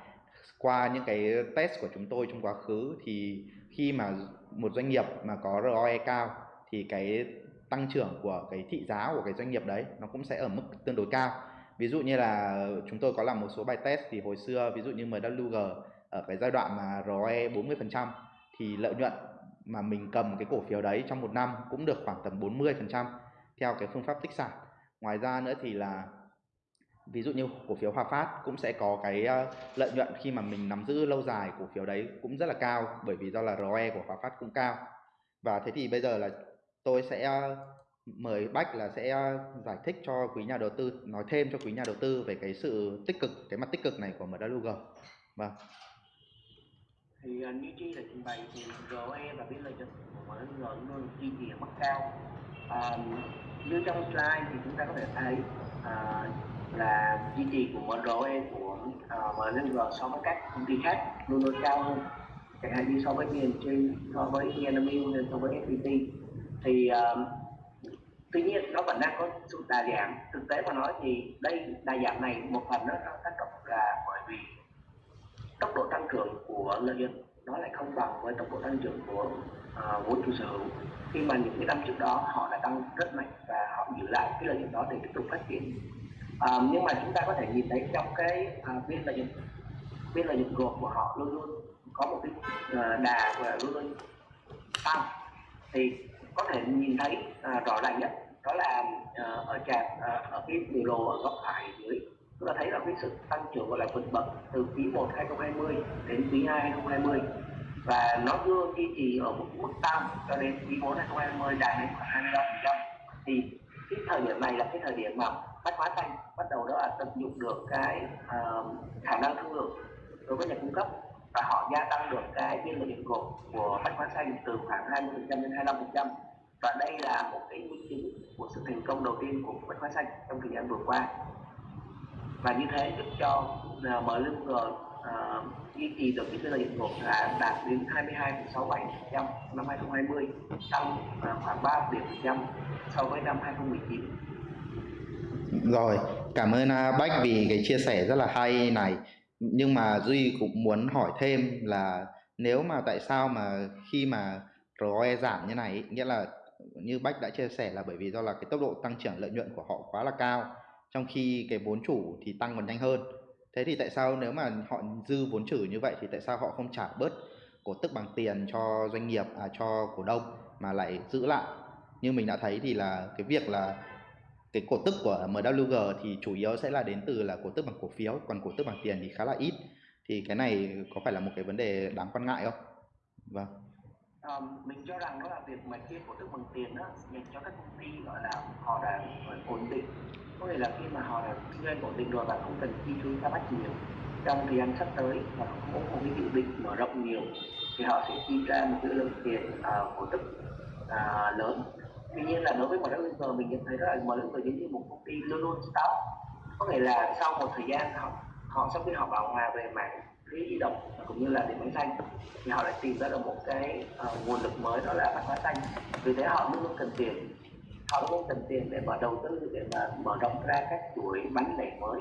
qua những cái test của chúng tôi trong quá khứ thì khi mà một doanh nghiệp mà có ROE cao thì cái tăng trưởng của cái thị giá của cái doanh nghiệp đấy nó cũng sẽ ở mức tương đối cao ví dụ như là chúng tôi có làm một số bài test thì hồi xưa, ví dụ như MWG ở cái giai đoạn mà ROE 40% thì lợi nhuận mà mình cầm cái cổ phiếu đấy trong một năm cũng được khoảng tầm 40% theo cái phương pháp tích sản. Ngoài ra nữa thì là ví dụ như cổ phiếu Hòa Phát cũng sẽ có cái ờ, lợi nhuận khi mà mình nắm giữ lâu dài cổ phiếu đấy cũng rất là cao bởi vì do là ROE của Hòa Phát cũng cao. Và thế thì bây giờ là tôi sẽ mời Bách là sẽ ờ, giải thích cho quý nhà đầu tư nói thêm cho quý nhà đầu tư về cái sự tích cực cái mặt tích cực này của MWG vâng. Thì uh, như chi là trình bày thì GOE và biên lợi nhuận của mỗi luôn duy trì ở mức cao. Uh, như trong slide thì chúng ta có thể thấy uh, là duy trì của ROE của uh, MNG so với các công ty khác luôn luôn cao hơn chẳng hạn như so với BNG so với Vinamilk so với FPT thì uh, tuy nhiên nó vẫn đang có sự đa dạng. Thực tế mà nói thì đây đa dạng này một phần nó tác động là bởi vì tốc độ tăng trưởng của lợi nhuận nó lại không bằng với tốc độ tăng trưởng của uh, vốn chủ sở hữu. Khi mà những cái năm trước đó họ đã tăng rất mạnh và họ giữ lại cái lợi nhuận đó để tiếp tục phát triển. Uh, nhưng mà chúng ta có thể nhìn thấy trong cái à, uh, biên lợi nhuận biên lợi nhuận gộp của họ luôn luôn có một cái uh, đà và luôn luôn tăng. Thì có thể nhìn thấy à, rõ ràng nhất đó là à, ở trạm à, ở cái biểu đồ ở góc phải dưới. Chúng ta thấy là cái sự tăng trưởng gọi là vượt bậc từ quý 1 2020 đến quý 2 2020 và nó đưa duy trì ở một mức tăng cho đến quý 4 2020 đạt đến khoảng 25% thì cái thời điểm này là cái thời điểm mà bách hóa xanh bắt đầu đó là tận dụng được cái uh, khả năng thương lượng đối với nhà cung cấp và họ gia tăng được cái biên lợi nhuận gộp của bách hóa xanh từ khoảng 20% đến 25% và đây là một cái minh chứng của sự thành công đầu tiên của bách hóa xanh trong thời gian vừa qua. Và như thế giúp cho uh, MLG uh, duy trì được cái lợi nhuận là đạt đến 22,67% năm 2020 tăng uh, khoảng 3 điểm phần trăm so với năm 2019 rồi cảm ơn uh, Bách vì cái chia sẻ rất là hay này. Nhưng mà Duy cũng muốn hỏi thêm là nếu mà tại sao mà khi mà ROE giảm như này nghĩa là như Bách đã chia sẻ là bởi vì do là cái tốc độ tăng trưởng lợi nhuận của họ quá là cao trong khi cái vốn chủ thì tăng còn nhanh hơn. Thế thì tại sao nếu mà họ dư vốn chủ như vậy thì tại sao họ không trả bớt cổ tức bằng tiền cho doanh nghiệp à, cho cổ đông mà lại giữ lại? Như mình đã thấy thì là cái việc là cái cổ tức của MWG thì chủ yếu sẽ là đến từ là cổ tức bằng cổ phiếu còn cổ tức bằng tiền thì khá là ít. Thì cái này có phải là một cái vấn đề đáng quan ngại không? Vâng um, mình cho rằng đó là việc mà chia cổ tức bằng tiền đó dành cho các công ty gọi là họ đã ổn định. Có nghĩa là khi mà họ đã kinh doanh ổn định rồi và không cần chi phí ra bắt nhiều trong thời gian sắp tới và không có một cái dự định mở rộng nhiều thì họ sẽ chi ra một cái lượng tiền uh, cổ tức uh, lớn. Tuy nhiên là đối với MWG mình nhận thấy đó là vực giống như một công ty luôn luôn stop có nghĩa là sau một thời gian họ họ sau khi họ bảo hòa về mạng cái di động cũng như là điện máy xanh. Thì họ lại tìm ra được một cái uh, nguồn lực mới đó là văn hóa xanh. Vì thế họ luôn luôn cần tiền. Họ luôn cần tiền để mở đầu tư để mà mở rộng ra các chuỗi bánh lẻ mới.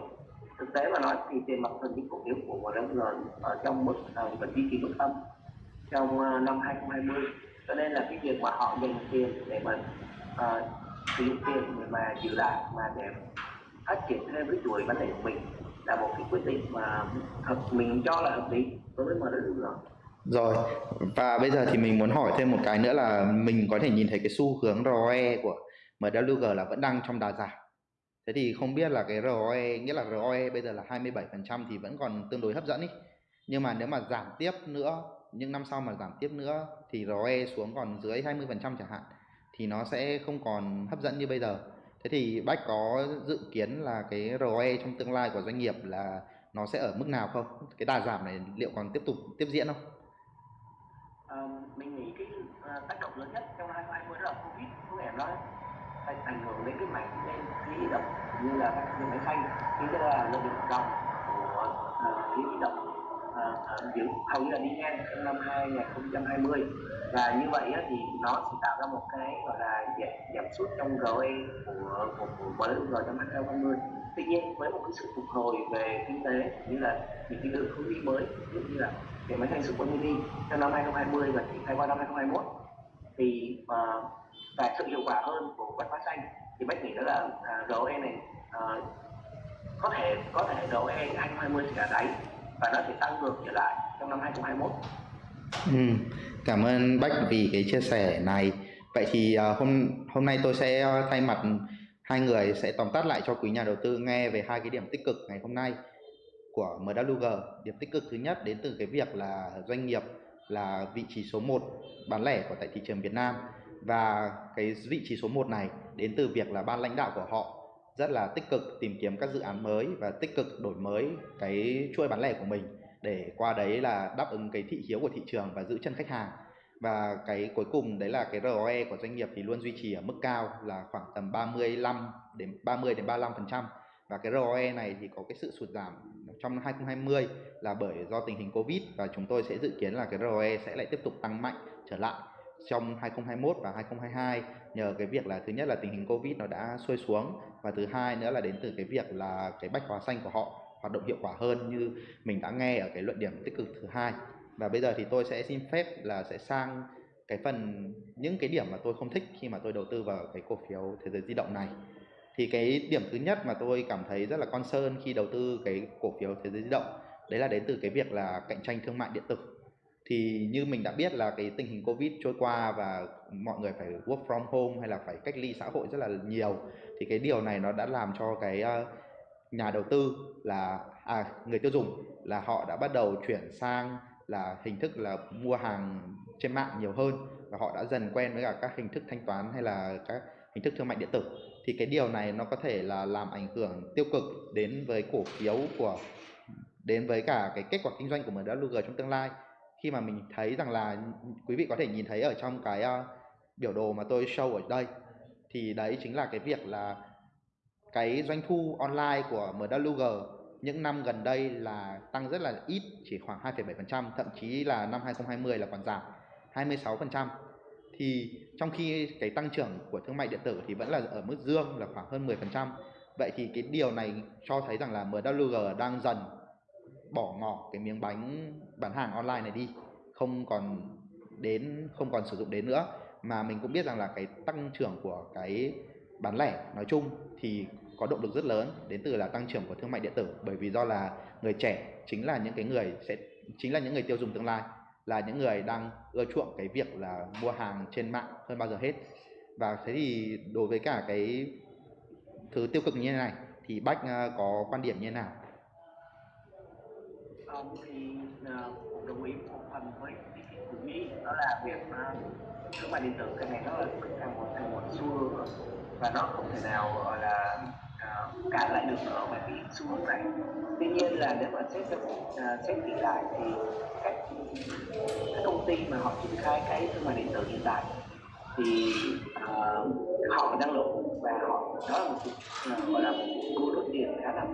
Thực tế mà nói thì tiền mặt thường những cổ phiếu của MWG ở trong mức uh, vẫn duy trì mức âm trong uh, năm 2020 cho nên là cái việc mà họ dành tiền để mà uh, sử dụng tiền để mà giữ lại mà để phát triển thêm cái chuỗi bán lẻ của mình là một cái quyết định mà thật, mình cho là hợp lý đối với MWG rồi. Và bây giờ thì mình muốn hỏi thêm một cái nữa là mình có thể nhìn thấy cái xu hướng ROE của MWG là vẫn đang trong đà giảm. Thế thì không biết là cái ROE nghĩa là ROE bây giờ là 27% thì vẫn còn tương đối hấp dẫn ý. Nhưng mà nếu mà giảm tiếp nữa, những năm sau mà giảm tiếp nữa thì ROE xuống còn dưới 20% chẳng hạn, thì nó sẽ không còn hấp dẫn như bây giờ thế thì bách có dự kiến là cái ROE trong tương lai của doanh nghiệp là nó sẽ ở mức nào không? Cái đà giảm này liệu còn tiếp tục tiếp diễn không? À, mình nghĩ cái uh, tác động lớn nhất trong 2020 đó là covid có nghĩa nói ảnh hưởng đến cái mảng lên khí động như là các máy xanh như là lợi nhuận của uh, khí động. À, à, giữ hầu như là đi ngang trong năm 2020 và như vậy á, thì nó sẽ tạo ra một cái gọi là giảm, giảm sút trong ROE của của, của MLG trong 2020 tuy nhiên với một cái sự phục hồi về kinh tế như là những cái lượng hướng đi mới ví dụ như là cái máy xanh super mini trong năm 2020 và triển khai qua năm 2021 thì uh, và sự hiệu quả hơn của quạt phát xanh thì bách nghĩ đó là à, uh, ROE này uh, có thể có thể ROE 2020 sẽ là đáy và nó sẽ tăng ngược trở lại trong năm 2021. Ừ, cảm ơn Bách vì cái chia sẻ này. Vậy thì uh, hôm hôm nay tôi sẽ à, thay mặt hai người sẽ tóm tắt lại cho quý nhà đầu tư nghe về hai cái điểm tích cực ngày hôm nay của MWG. Điểm tích cực thứ nhất đến từ cái việc là doanh nghiệp là vị trí số 1 bán lẻ của tại thị trường Việt Nam và cái vị trí số 1 này đến từ việc là ban lãnh đạo của họ rất là tích cực tìm kiếm các dự án mới và tích cực đổi mới cái chuỗi bán lẻ của mình để qua đấy là đáp ứng cái thị hiếu của thị trường và giữ chân khách hàng. Và cái cuối cùng đấy là cái ROE của doanh nghiệp thì luôn duy trì ở mức cao là khoảng tầm 35 đến 30 đến 35 phần trăm. Và cái ROE này thì có cái sự sụt giảm trong năm 2020 là bởi do tình hình Covid và chúng tôi sẽ dự kiến là cái ROE sẽ lại tiếp tục tăng mạnh, trở lại trong 2021 và 2022 nhờ cái việc là thứ nhất là tình hình Covid nó đã xuôi xuống và thứ hai nữa là đến từ cái việc là cái bách hóa xanh của họ hoạt động hiệu quả hơn như mình đã nghe ở cái luận điểm tích cực thứ hai. Và bây giờ thì tôi sẽ xin phép là sẽ sang cái phần, những cái điểm mà tôi không thích khi mà tôi đầu tư vào cái cổ phiếu thế giới di động này. Thì cái điểm thứ nhất mà tôi cảm thấy rất là concern khi đầu tư cái cổ phiếu thế giới di động, đấy là đến từ cái việc là cạnh tranh thương mại điện tử thì như mình đã biết là cái tình hình covid trôi qua và mọi người phải work from home hay là phải cách ly xã hội rất là nhiều thì cái điều này nó đã làm cho cái ờ, nhà đầu tư là à, người tiêu dùng là họ đã bắt đầu chuyển sang là hình thức là mua hàng trên mạng nhiều hơn và họ đã dần quen với cả các hình thức thanh toán hay là các hình thức thương mại điện tử. Thì cái điều này nó có thể là làm ảnh hưởng tiêu cực đến với cổ phiếu của đến với cả cái kết quả kinh doanh của MWG trong tương lai khi mà mình thấy rằng là quý vị có thể nhìn thấy ở trong cái uh, biểu đồ mà tôi show ở đây thì đấy chính là cái việc là cái doanh thu online của MWG những năm gần đây là tăng rất là ít chỉ khoảng 2,7% thậm chí là năm 2020 là còn giảm 26% thì trong khi cái tăng trưởng của thương mại điện tử thì vẫn là ở mức dương là khoảng hơn 10% vậy thì cái điều này cho thấy rằng là MWG đang dần bỏ ngỏ cái miếng bánh bán hàng online này đi, không còn đến, không còn sử dụng đến nữa. Mà mình cũng biết rằng là cái tăng trưởng của cái bán lẻ nói chung thì có động lực rất lớn đến từ là tăng trưởng của thương mại điện tử. Bởi vì do là người trẻ chính là những cái người sẽ, chính là những người tiêu dùng tương lai, là những người đang ưa chuộng cái việc là mua hàng trên mạng hơn bao giờ hết. Và thế thì đối với cả cái thứ tiêu cực như thế này, thì bách ờ, có quan điểm như thế nào? Không thì ờ, cũng đồng ý một phần với cái của Mỹ đó là việc ờ, thương mại điện tử cái này nó là thành một thành một xu hướng và nó không thể nào gọi là uh, cản lại được nó bởi vì xu hướng này. Tuy nhiên là nếu mà xét xét kỹ lại thì các các công ty mà họ triển khai cái thương mại điện tử hiện tại thì uh, họ năng lượng và họ đó là một uh, gọi là một cuộc đua đốt tiền khá là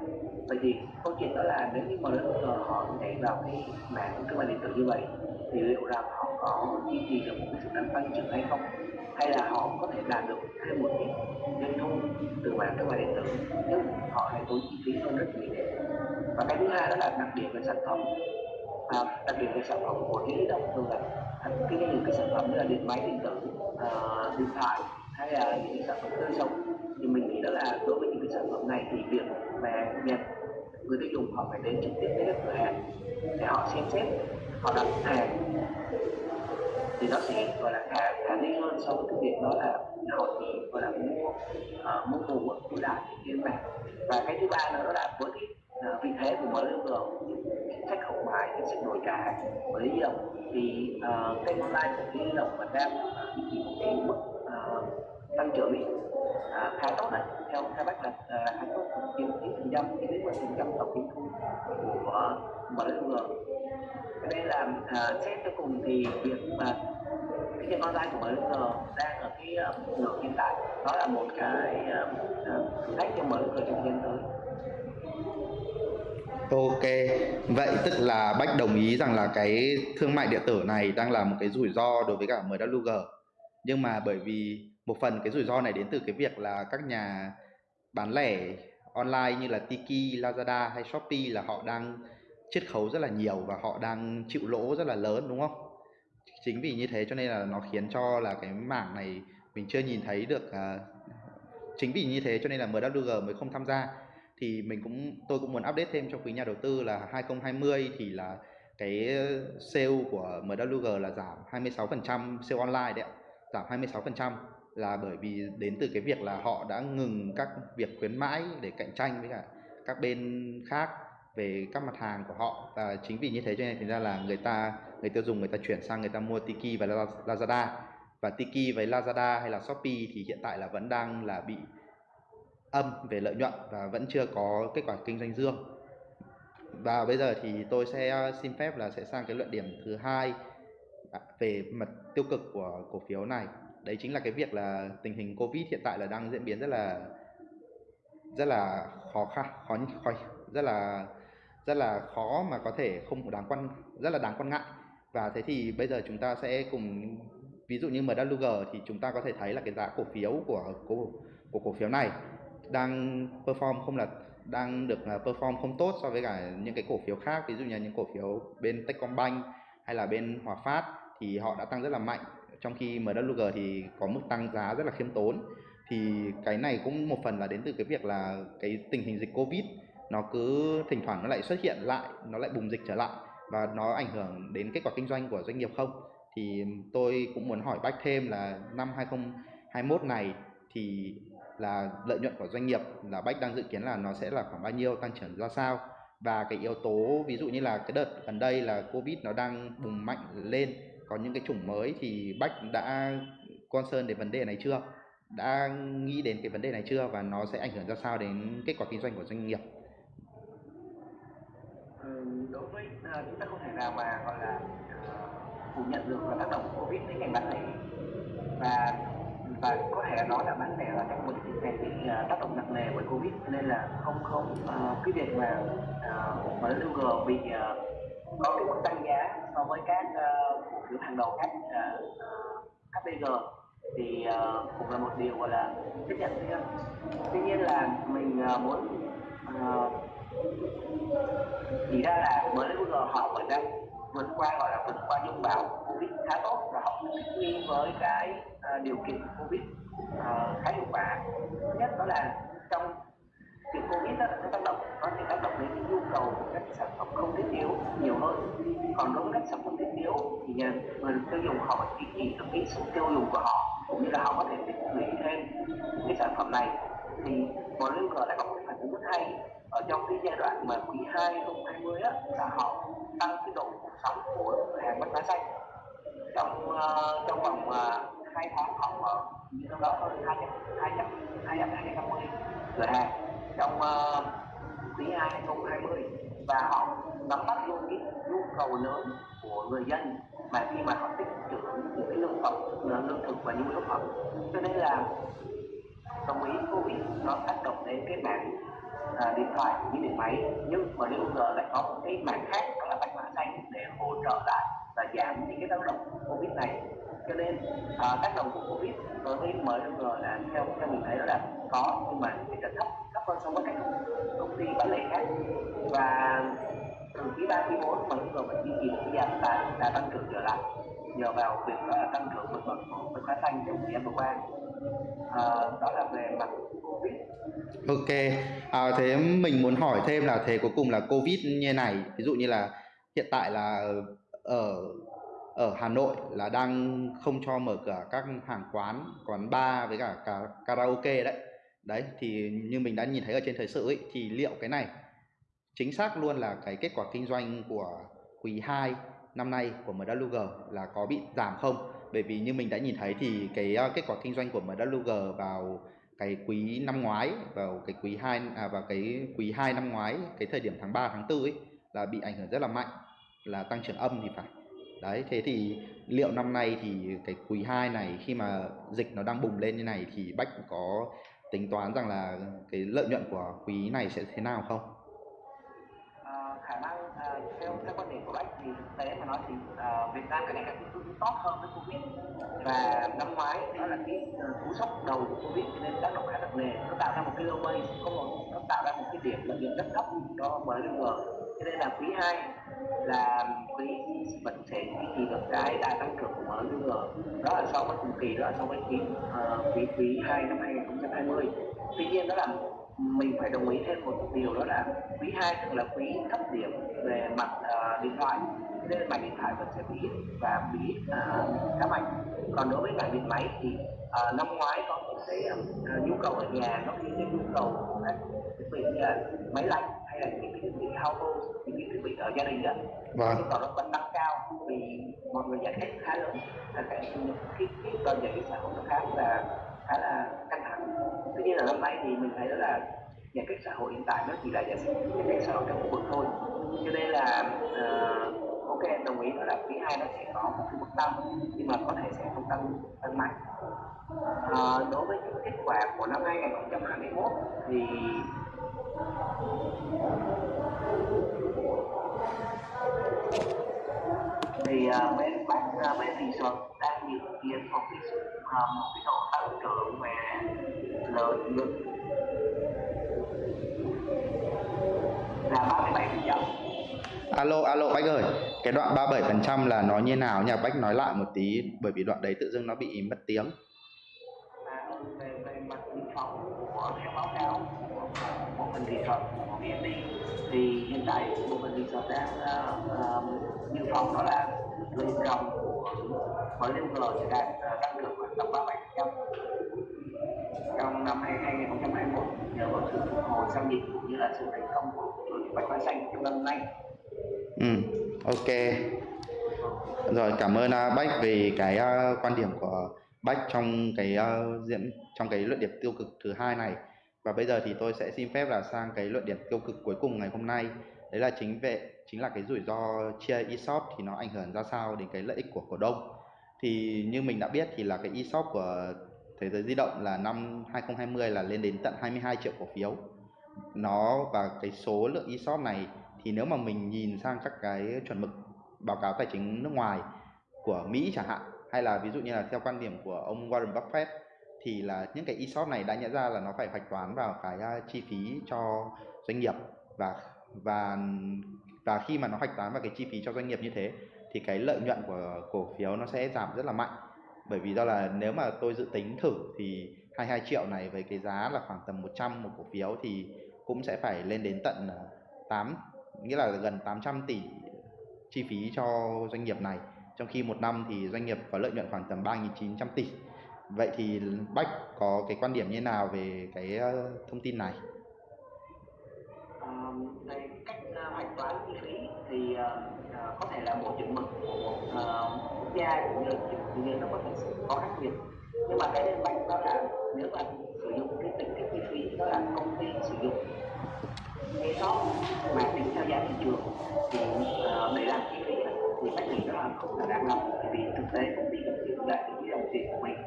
bởi vì câu chuyện đó là nếu như mà lớn họ nhảy vào cái mạng thương mại điện tử như vậy thì liệu rằng họ có duy trì được một cái sự tăng trưởng hay không? Hay là họ có thể đạt được thêm một cái doanh thu từ mạng thương mại điện tử nhưng họ lại tốn chi phí hơn rất nhiều. Và cái thứ hai đó là đặc điểm về sản phẩm. À, đặc điểm về sản phẩm của cái động thường là cái những cái sản phẩm như là điện máy điện tử à, điện thoại hay là những cái sản phẩm tươi sống. Thì mình nghĩ đó là đối với những cái sản phẩm này thì việc mà nhận người tiêu dùng họ phải đến trực tiếp đến cửa hàng để họ xem xét họ đặt hàng. Thì nó sẽ gọi là khả khả thi hơn so với cái việc đó là họ chỉ gọi là mua uh, mua cùng của đại trên mạng và cái thứ ba nữa đó là với cái uh, vị thế của MLG chính sách hậu mãi chính sách đổi trả của lý động thì ờ, uh, kênh online của lý động vẫn đang duy trì một cái mức uh, tăng trưởng à, khá tốt này. Theo khai bác là hai khá tốt chiếm chín phần trăm đến một phần trăm tổng doanh thu của MLG cho nên là à, xét cho cùng thì việc mà cái việc online của MLG đang ở cái à, uh, ngưỡng hiện tại đó là một cái à, à, thử thách cho MLG trong thời gian tới. Ok, vậy tức là Bách đồng ý rằng là cái thương mại điện tử này đang là một cái rủi ro đối với cả MWG. Nhưng mà bởi vì một phần cái rủi ro này đến từ cái việc là các nhà bán lẻ online như là Tiki, Lazada hay Shopee là họ đang chiết khấu rất là nhiều và họ đang chịu lỗ rất là lớn đúng không? Chính vì như thế cho nên là nó khiến cho là cái mảng này mình chưa nhìn thấy được uh, chính vì như thế cho nên là MWG mới không tham gia thì mình cũng tôi cũng muốn update thêm cho quý nhà đầu tư là 2020 thì là cái sale của MWG là giảm 26% sale online đấy ạ giảm 26% là bởi vì đến từ cái việc là họ đã ngừng các việc khuyến mãi để cạnh tranh với cả các bên khác về các mặt hàng của họ. Và chính vì như thế cho nên thành ra là người ta, người tiêu dùng người ta chuyển sang người ta mua Tiki và Lazada. Và Tiki với Lazada hay là Shopee thì hiện tại là vẫn đang là bị âm về lợi nhuận và vẫn chưa có kết quả kinh doanh dương. Và bây giờ thì tôi sẽ ờ, xin phép là sẽ sang cái luận điểm thứ hai à, về mặt tiêu cực của cổ phiếu này đấy chính là cái việc là tình hình covid hiện tại là đang diễn biến rất là rất là khó khăn khó khó rất là rất là khó mà có thể không đáng quan rất là đáng quan ngại. Và thế thì bây giờ chúng ta sẽ cùng ví dụ như MWG thì chúng ta có thể thấy là cái giá cổ phiếu của của, của cổ phiếu này đang perform không là đang được perform không tốt so với cả những cái cổ phiếu khác ví dụ như những cổ phiếu bên Techcombank hay là bên Hòa Phát thì họ đã tăng rất là mạnh trong khi MWG thì có mức tăng giá rất là khiêm tốn. Thì cái này cũng một phần là đến từ cái việc là cái tình hình dịch Covid, nó cứ thỉnh thoảng nó lại xuất hiện lại, nó lại bùng dịch trở lại và nó ảnh hưởng đến kết quả kinh doanh của doanh nghiệp không? Thì tôi cũng muốn hỏi Bách thêm là năm 2021 này thì là lợi nhuận của doanh nghiệp là Bách đang dự kiến là nó sẽ là khoảng bao nhiêu, tăng trưởng ra sao? Và cái yếu tố ví dụ như là cái đợt gần đây là Covid nó đang bùng mạnh lên có những cái chủng mới thì Bách đã concern đến vấn đề này chưa? Đã nghĩ đến cái vấn đề này chưa và nó sẽ ảnh hưởng ra sao đến kết quả kinh doanh của doanh nghiệp? Ừ, đối với uh, chúng ta không thể nào mà gọi là uh, phủ nhận được là tác động của Covid đến ngành bán lẻ và và có thể nói là bán lẻ là trong một dịch này bị uh, tác động nặng nề bởi covid. Nên là không không uh, cái việc mà uh, MLG bị uh, có cái mức tăng giá so với các uh, cổ phiếu hàng đầu khác HPG uh, thì uh, cũng là một điều gọi là chấp nhận thôi. Tuy nhiên là mình uh, muốn uh, chỉ ra là mới MLG họ vẫn đang vượt qua gọi là vượt qua dung bão covid khá tốt và họ thích nghi với cái uh, điều kiện covid uh, khá hiệu quả. Thứ nhất đó là trong thì covid đó, nó tác động nó sẽ tác động đến cái nhu cầu của các sản phẩm không thiết yếu nhiều hơn. Còn đối với các sản phẩm thiết yếu thì người tiêu dùng họ phải duy trì được cái sự tiêu dùng của họ cũng như là họ có thể tích lũy thêm cái sản phẩm này. Thì MLG lại có một phản ứng rất hay. Ở trong cái giai đoạn mà quý 2 2020 á là họ tăng cái độ cuộc sống của hàng bách hóa xanh trong uh, trong vòng ờ, uh, 2 tháng họ mở như trong đó hơn 200 200 200 250 cửa hàng trong uh, quý 2 2020 và họ nắm bắt luôn cái nhu cầu lớn của người dân. Mà khi mà họ tích trữ những cái lương phẩm lương thực và nhu yếu phẩm. Cho nên là đồng ý covid nó tác động đến cái mạng à, điện thoại như điện máy. Nhưng mà nếu giờ lại có một cái mạng khác đó là bạch mã xanh để hỗ trợ lại và giảm những cái tác động của covid này cho nên à, tác động của covid đối với MLG là theo theo mình thấy là có nhưng mà cái thấp thấp hơn so với các công ty bán lẻ khác. Và từ quý ba quý bốn mà MLG vẫn duy trì một cái giảm đã, tăng trưởng trở lại nhờ vào việc đó là tăng trưởng vượt bậc của bạch mã xanh trong thời gian vừa qua. À, đó là về mặt covid. Ok, à, thế mình muốn hỏi thêm là thế cuối cùng là Covid như này, ví dụ như là hiện tại là ở ở Hà Nội là đang không cho mở cửa các hàng quán, quán bar với cả, cả karaoke đấy. Đấy thì như mình đã nhìn thấy ở trên thời sự ấy thì liệu cái này chính xác luôn là cái kết quả kinh doanh của quý 2 năm nay của MWG là có bị giảm không? Bởi vì như mình đã nhìn thấy thì cái ờ, kết quả kinh doanh của MWG vào cái quý năm ngoái vào cái quý 2 à vào cái quý 2 năm ngoái cái thời điểm tháng 3 tháng 4 ấy là bị ảnh hưởng rất là mạnh là tăng trưởng âm thì phải đấy thế thì liệu năm nay thì cái quý 2 này khi mà dịch nó đang bùng lên như này thì bách có tính toán rằng là cái lợi nhuận của quý này sẽ thế nào không? À, khả năng à, theo theo quan điểm của bách thì thực tế mà nói thì à, Việt Nam cái này càng thích tốt hơn với Covid. Và năm ngoái đó là cái à, cú sốc đầu của Covid cho nên tác động khá nặng nề. Nó tạo ra một cái low base không một nó tạo ra một cái điểm lợi nhuận rất thấp cho MLG cho nên là quý 2 là quý vẫn sẽ duy trì được cái đà tăng trưởng của MLG đó là so với cùng kỳ đó là so với quý uh, quý quý 2 năm 2020 tuy nhiên đó là mình phải đồng ý thêm một điều đó là quý 2 tức là quý thấp điểm về mặt uh, điện thoại. Nên mạng điện thoại vẫn sẽ bị và bị ờ, uh, khá mạnh. Còn đối với cả điện máy thì uh, năm ngoái có một cái uh, nhu cầu ở nhà nó khiến cái nhu cầu của các thiết bị uh, máy lạnh hay là những cái thiết bị household những cái thiết bị ở gia đình đó vâng. cầu nó vẫn tăng cao vì mọi người giải thích khá lớn là cái cái cái đơn giải xã hội nó khá là khá là căng thẳng. Tuy nhiên là năm nay thì mình thấy đó là giãn cách xã hội hiện tại nó chỉ là giãn cách xã hội trong khu vực thôi. Cho nên là uh, ok đồng ý đó là quý hai nó sẽ có một cái mức tăng nhưng mà có thể sẽ không tăng tăng mạnh. Uh, đối với những kết quả của năm 2021 thì thì uh, bên bác uh, bên resort đang dự kiến một cái uh, một cái độ tăng trưởng về lợi nhuận. Là 37 phần trăm. Alo alo bách ơi cái đoạn 37 phần trăm là nó như nào nhỉ? Bách nói lại một tí bởi vì đoạn đấy tự dưng nó bị mất tiếng. À, về về mặt của báo cáo của bộ phận kỹ thuật của VND thì hiện tại của mình đi thuật đang ờ, ờ, uh, dự phòng đó là lợi dòng của MLG sẽ đạt uh, tăng trưởng khoảng tầm 37 bảy trăm. Trong năm 2021 nhờ vào sự phục hồi sau dịch cũng như là sự thành công của bạch hóa xanh trong năm nay. Ừ ok. Rồi cảm ơn uh, bách vì cái uh, quan điểm của bách trong cái uh, diễn trong cái luận điểm tiêu cực thứ hai này và bây giờ thì tôi sẽ xin phép là sang cái luận điểm tiêu cực cuối cùng ngày hôm nay. Đấy là chính về chính là cái rủi ro chia ESOP thì nó ảnh hưởng ra sao đến cái lợi ích của cổ đông. Thì như mình đã biết thì là cái ESOP của thế giới di động là năm 2020 là lên đến tận 22 triệu cổ phiếu. Nó và cái số lượng ESOP này thì nếu mà mình nhìn sang các cái chuẩn mực báo cáo tài chính nước ngoài của Mỹ chẳng hạn, hay là ví dụ như là theo quan điểm của ông Warren Buffett thì là những cái ESOP này đã nhận ra là nó phải hoạch toán vào cái chi phí cho doanh nghiệp và và và khi mà nó hoạch toán vào cái chi phí cho doanh nghiệp như thế thì cái lợi nhuận của cổ phiếu nó sẽ giảm rất là mạnh. Bởi vì do là nếu mà tôi dự tính thử thì 22 triệu này với cái giá là khoảng tầm 100 một cổ phiếu thì cũng sẽ phải lên đến tận ờ, 8 nghĩa là gần 800 tỷ chi phí cho doanh nghiệp này. Trong khi một năm thì doanh nghiệp có lợi nhuận khoảng tầm 3.900 tỷ vậy thì Bách có cái quan điểm như nào về cái ờ, thông tin này? Ờ, à, về cách ờ, hoạch toán chi phí thì uh, có thể là một chuẩn mực của một ờ, quốc gia cũng như tự nhiên nó có thể có khác biệt. Nhưng mà cái minh bạch đó là nếu mà sử dụng cái tính cái chi phí đó là công ty sử dụng cái đó mà tính theo giá thị trường thì uh, để làm chi phí thì bách nghĩ đó là không là đáng lắm vì thực tế công ty cũng chỉ lại được cái đồng tiền của mình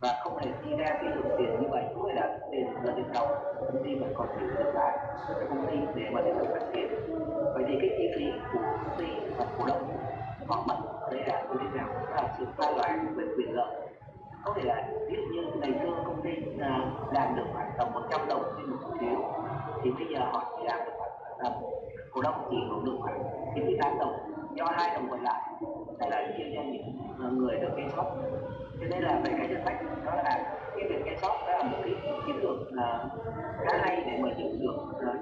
và không hề chi ra cái lượng tiền như vậy, cũng là tiền là tiền đồng công ty vẫn còn giữ được lại cho công ty để mà tiếp tục phát triển. Vậy thì cái chi phí của công ty và cổ đông họ mất ở đây là như thế nào? Là sự pha loãng về quyền lợi. Có thể là ví dụ như ngày xưa công ty à, làm được khoảng tầm 100 đồng trên một cổ phiếu, thì bây giờ họ chỉ làm được khoảng tầm cổ đông chỉ hưởng được khoảng 98 đồng. Do hai đồng còn lại, hay là chia cho những à, người được cái shop cho nên là về cái chính sách đó là cái việc cái shop đó là một cái chiến lược là khá hay để mà giữ được à,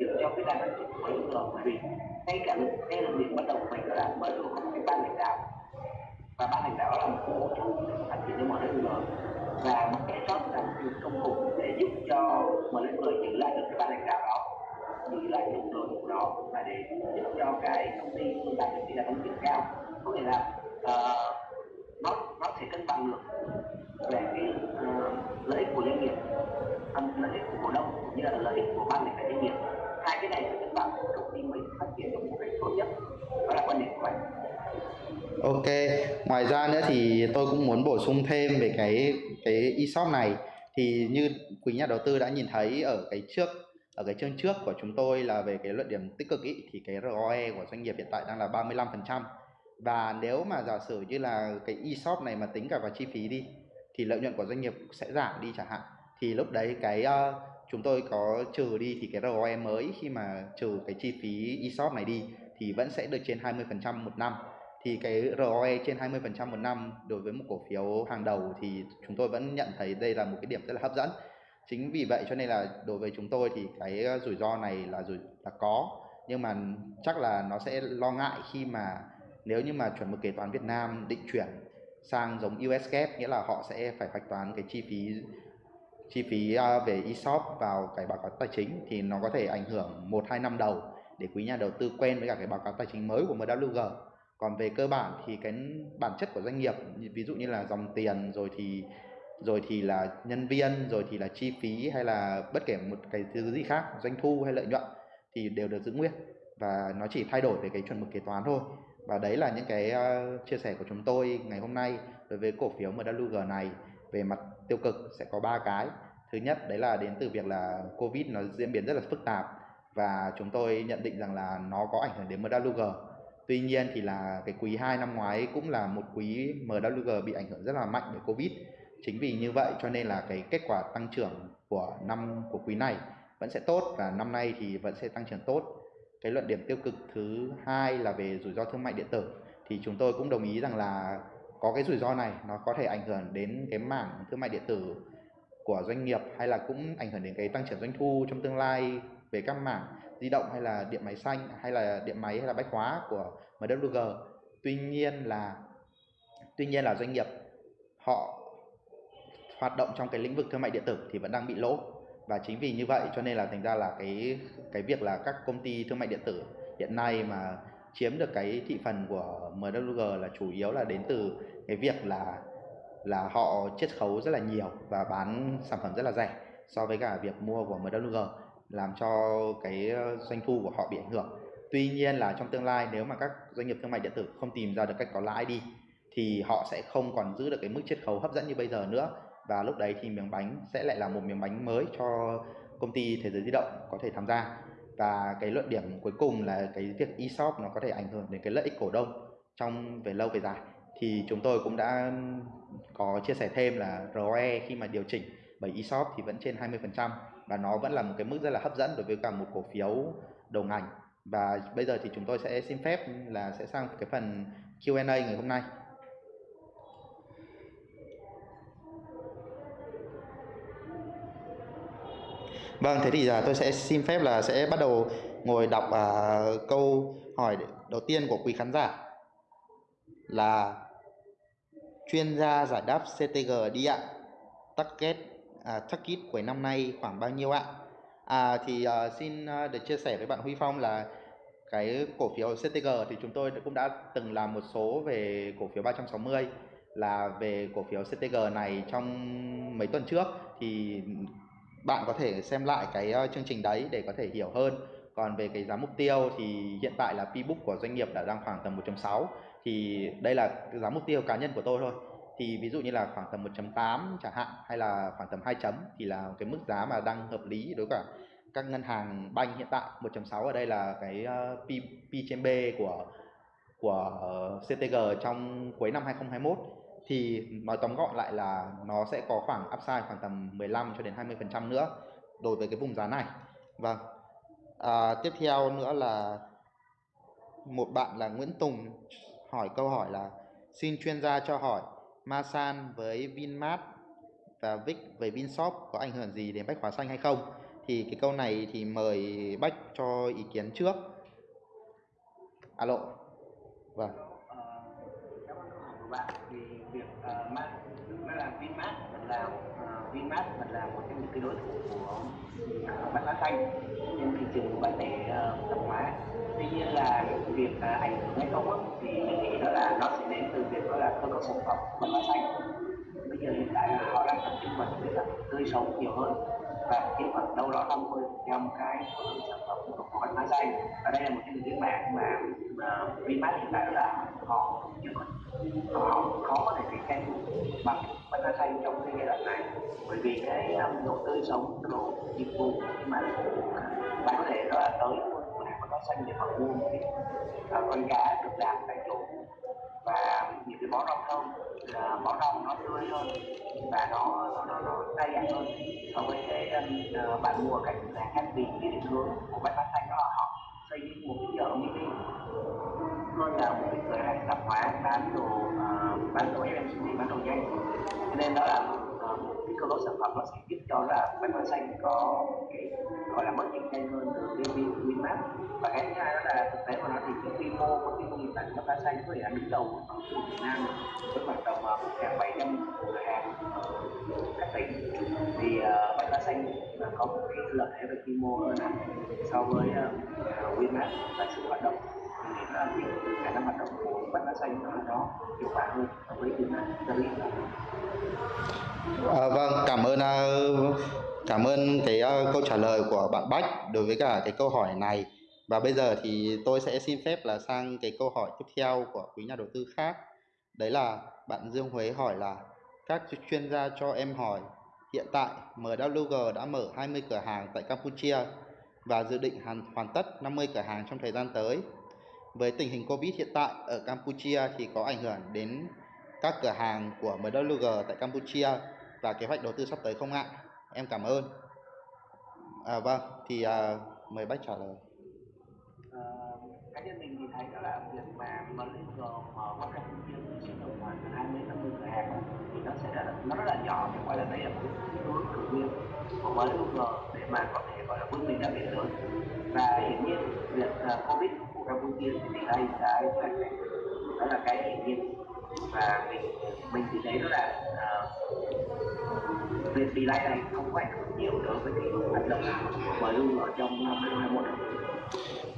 giữ cho cái đà phát triển của lực lượng bởi vì ngay cả lúc ngay là điểm bắt đầu của mình đó là mới được có cái ban lãnh đạo. Và ban lãnh đạo là một cái mấu chốt phát triển cho mọi người và một cái shop là một cái công cụ để giúp cho mọi người giữ lại được cái ban lãnh đạo đó giữ lại được đội ngũ đó và để giúp cho cái công ty đạt được tỷ là tăng việc cao. Có nghĩa là uh, nó nó sẽ cân bằng được về cái uh, lợi ích của doanh nghiệp lợi ích của cổ đông cũng như là lợi ích của ban lãnh đạo doanh nghiệp. Hai cái này sẽ cân bằng công ty mới phát triển được một cách tốt nhất. Đó là quan điểm của anh. Ok, ngoài ra nữa thì tôi cũng muốn bổ sung thêm về cái cái ESOP này. Thì như quý nhà đầu tư đã nhìn thấy ở cái trước ở cái chương trước của chúng tôi là về cái luận điểm tích cực ý, thì cái ROE của doanh nghiệp hiện tại đang là 35% và nếu mà giả sử như là cái e-shop này mà tính cả vào chi phí đi thì lợi nhuận của doanh nghiệp sẽ giảm đi chẳng hạn. Thì lúc đấy cái uh, chúng tôi có trừ đi thì cái ROE mới khi mà trừ cái chi phí e-shop này đi thì vẫn sẽ được trên 20% một năm. Thì cái ROE trên 20% một năm đối với một cổ phiếu hàng đầu thì chúng tôi vẫn nhận thấy đây là một cái điểm rất là hấp dẫn. Chính vì vậy cho nên là đối với chúng tôi thì cái ờ, rủi ro này là rủi là có. Nhưng mà chắc là nó sẽ lo ngại khi mà nếu như mà chuẩn mực kế toán Việt Nam định chuyển sang giống US GAAP, nghĩa là họ sẽ phải hoạch toán cái chi phí chi phí à, về ESOP vào cái báo cáo tài chính thì nó có thể ảnh hưởng một hai năm đầu để quý nhà đầu tư quen với cả cái báo cáo tài chính mới của MWG còn về cơ bản thì cái bản chất của doanh nghiệp, ví dụ như là dòng tiền, rồi thì rồi thì là nhân viên, rồi thì là chi phí hay là bất kể một cái thứ gì khác, doanh thu hay lợi nhuận thì đều được giữ nguyên và nó chỉ thay đổi về cái chuẩn mực kế toán thôi và đấy là những cái ờ, chia sẻ của chúng tôi ngày hôm nay đối với cổ phiếu MWG này. Về mặt tiêu cực sẽ có ba cái. Thứ nhất, đấy là đến từ việc là covid nó diễn biến rất là phức tạp và chúng tôi nhận định rằng là nó có ảnh hưởng đến MWG tuy nhiên thì là cái quý 2 năm ngoái cũng là một quý MWG bị ảnh hưởng rất là mạnh bởi covid. Chính vì như vậy cho nên là cái kết quả tăng trưởng của năm, của quý này vẫn sẽ tốt và năm nay thì vẫn sẽ tăng trưởng tốt cái luận điểm tiêu cực thứ hai là về rủi ro thương mại điện tử. Thì chúng tôi cũng đồng ý rằng là có cái rủi ro này, nó có thể ảnh hưởng đến cái mảng thương mại điện tử của doanh nghiệp hay là cũng ảnh hưởng đến cái tăng trưởng doanh thu trong tương lai về các mảng di động hay là điện máy xanh hay là điện máy hay là bách hóa của MWG tuy nhiên là, tuy nhiên là doanh nghiệp họ hoạt động trong cái lĩnh vực thương mại điện tử thì vẫn đang bị lỗ và chính vì như vậy cho nên là thành ra là cái cái việc là các công ty thương mại điện tử hiện nay mà chiếm được cái thị phần của MWG là chủ yếu là đến từ cái việc là là họ chiết khấu rất là nhiều và bán sản phẩm rất là rẻ so với cả việc mua của MWG làm cho cái doanh thu của họ bị ảnh hưởng. Tuy nhiên là trong tương lai nếu mà các doanh nghiệp thương mại điện tử không tìm ra được cách có lãi đi, thì họ sẽ không còn giữ được cái mức chiết khấu hấp dẫn như bây giờ nữa và lúc đấy thì miếng bánh sẽ lại là một miếng bánh mới cho công ty thế giới di động có thể tham gia. Và cái luận điểm cuối cùng là cái việc ESOP nó có thể ảnh hưởng đến cái lợi ích cổ đông trong về lâu về dài. Thì chúng tôi cũng đã có chia sẻ thêm là ROE khi mà điều chỉnh bởi ESOP thì vẫn trên 20% và nó vẫn là một cái mức rất là hấp dẫn đối với cả một cổ phiếu đầu ngành. Và bây giờ thì chúng tôi sẽ xin phép là sẽ sang cái phần Q&A ngày hôm nay. Vâng, thế thì giờ tôi sẽ xin phép là sẽ bắt đầu ngồi đọc uh, câu hỏi đầu tiên của quý khán giả là chuyên gia giải đáp CTG đi ạ. target à, target của năm nay khoảng bao nhiêu ạ? À thì uh, xin uh, được chia sẻ với bạn Huy Phong là cái cổ phiếu CTG thì chúng tôi cũng đã từng làm một số về cổ phiếu 360 là về cổ phiếu CTG này trong mấy tuần trước thì bạn có thể xem lại cái ờ, chương trình đấy để có thể hiểu hơn. Còn về cái giá mục tiêu thì hiện tại là P-book của doanh nghiệp đã đang khoảng tầm 1.6 thì đây là giá mục tiêu cá nhân của tôi thôi. Thì ví dụ như là khoảng tầm 1.8 chẳng hạn hay là khoảng tầm 2 chấm thì là cái mức giá mà đang hợp lý đối với cả các ngân hàng banh hiện tại. 1.6 ở đây là cái ờ, P, P trên B của của ờ, CTG trong cuối năm 2021 thì nói tóm gọn lại là nó sẽ có khoảng upside khoảng tầm 15 cho đến 20% nữa đối với cái vùng giá này. Vâng. À, tiếp theo nữa là một bạn là Nguyễn Tùng hỏi câu hỏi là xin chuyên gia cho hỏi Masan với Vinmart và Vic về Vinshop có ảnh hưởng gì đến bách hóa xanh hay không? Thì cái câu này thì mời Bách cho ý kiến trước. Alo. Vâng. Ờ, Cảm ơn bạn thì uh, mát nó là Vinmart mình là uh, ờ, Vinmart mình là một trong những cái đối thủ của uh, bách hóa xanh trên thị trường của bản lề uh, ờ, tạp hóa. Tuy nhiên là việc uh, ảnh hưởng hay không á, thì mình nghĩ đó là nó sẽ đến từ việc đó là cơ cấu sản phẩm của bách hóa xanh. Bây giờ hiện tại là họ đang tập trung vào việc là tươi sống nhiều hơn và chiếm khoảng đâu đó 50 trăm cái sản phẩm của bách hóa xanh và đây là một trong những mạng mà, mà Vinmart hiện tại là họ chưa có họ khó có thể cạnh tranh bằng bách hóa xanh trong cái giai đoạn này. Bởi vì cái um, độ tươi sống độ dịch vụ mà bạn có thể đó là tới có hàng xanh để mà mua à, con cá được làm tại chỗ. Và những cái bó rau không, là bó rau nó tươi hơn và nó nó nó, nó đa hơn. So với cái uh, bạn mua các là khác vì cái định hướng của bách hóa xanh đó là họ xây một cái chợ mini. Hơn là một cái cửa hàng tạp hóa bán đồ uh, bán đồ FMCG bán đồ nhanh cho nên đó là một cơ cấu sản phẩm nó sẽ giúp cho là bánh hóa xanh có cái gọi là mất cạnh tranh hơn từ cái Vinmart và cái thứ hai đó là thực tế mà nó thì cái quy mô của cái công nghiệp bánh bách xanh có thể là đứng đầu ở Việt Nam với khoảng tầm ờ, một ngàn bảy trăm cửa hàng ở các tỉnh. Thì uh, bánh hóa xanh là có một cái lợi thế về quy mô hơn hẳn so với ờ, uh, Vinmart và sự hoạt động thì là khả năng hoạt động của bách hóa xanh nó đó hiệu quả hơn so với Vinmart cho nên À, vâng, cảm ơn à, cảm ơn cái uh, câu trả lời của bạn Bách đối với cả cái câu hỏi này. Và bây giờ thì tôi sẽ xin phép là sang cái câu hỏi tiếp theo của quý nhà đầu tư khác. Đấy là bạn Dương Huế hỏi là các chuyên gia cho em hỏi hiện tại MWG đã mở 20 cửa hàng tại Campuchia và dự định hoàn, hoàn tất 50 cửa hàng trong thời gian tới. Với tình hình Covid hiện tại ở Campuchia thì có ảnh hưởng đến các cửa hàng của MWG tại Campuchia và kế hoạch đầu tư sắp tới không ạ? Em cảm ơn. À, vâng, thì à, mời bác trả lời. Ờ, cá nhân mình thì thấy đó là việc mà MWG mở qua Campuchia chỉ tầm khoảng 20 đến 50 cửa hàng thì nó sẽ là nó rất là nhỏ nhưng phải là đây là một cái hướng cử nguyên của MWG để mà có thể gọi là vươn mình ra biển lớn và hiển nhiên việc uh, Covid Campuchia thì đây cái kế hoạch này đó là cái hiển nhiên và mình mình thì thấy đó là uh, việc delay này không có ảnh hưởng nhiều đối với cái hoạt động mở MWG ở trong năm 2021 đâu.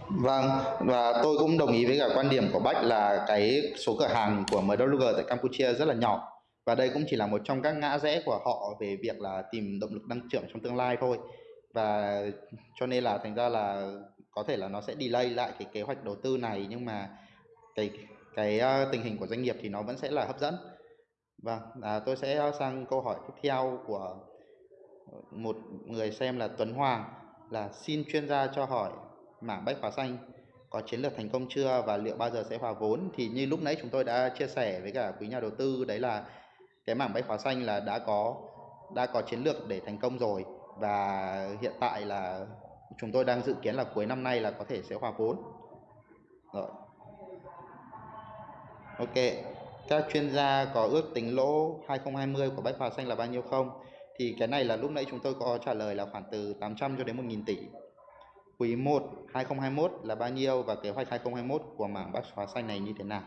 Vâng, và tôi cũng đồng ý với cả quan điểm của Bách là cái số cửa hàng của MWG tại Campuchia rất là nhỏ. Và đây cũng chỉ là một trong các ngã rẽ của họ về việc là tìm động lực tăng trưởng trong tương lai thôi. Và cho nên là thành ra là có thể là nó sẽ delay lại cái kế hoạch đầu tư này nhưng mà cái cái uh, tình hình của doanh nghiệp thì nó vẫn sẽ là hấp dẫn. Và à, tôi sẽ ờ, sang câu hỏi tiếp theo của một người xem là Tuấn Hoàng là xin chuyên gia cho hỏi mảng bách hóa xanh có chiến lược thành công chưa và liệu bao giờ sẽ hòa vốn? Thì như lúc nãy chúng tôi đã chia sẻ với cả quý nhà đầu tư đấy là cái mảng bách hóa xanh là đã có đã có chiến lược để thành công rồi và hiện tại là chúng tôi đang dự kiến là cuối năm nay là có thể sẽ hòa vốn. Rồi. Ok. Các chuyên gia có ước tính lỗ 2020 của bách hòa xanh là bao nhiêu không? Thì cái này là lúc nãy chúng tôi có trả lời là khoảng từ 800 cho đến 1.000 tỷ. Quý 1 2021 là bao nhiêu và kế hoạch 2021 của mảng bách hòa xanh này như thế nào?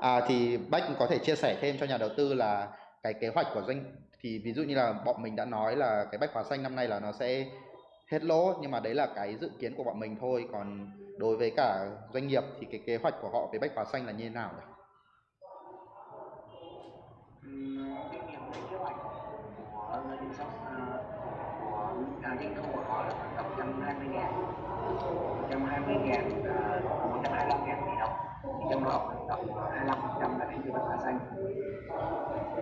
À, thì Bách có thể chia sẻ thêm cho nhà đầu tư là cái kế hoạch của doanh thì ví dụ như là bọn mình đã nói là cái bách hóa xanh năm nay là nó sẽ hết lỗ nhưng mà đấy là cái dự kiến của bọn mình thôi còn đối với cả doanh nghiệp thì cái kế hoạch của họ về bách hóa xanh là như thế nào nhỉ? doanh thu của họ là khoảng tầm 120 ngàn 120 ngàn 125 ngàn tỷ đồng trong đó khoảng tầm 25 phần trăm là đến từ bách hóa xanh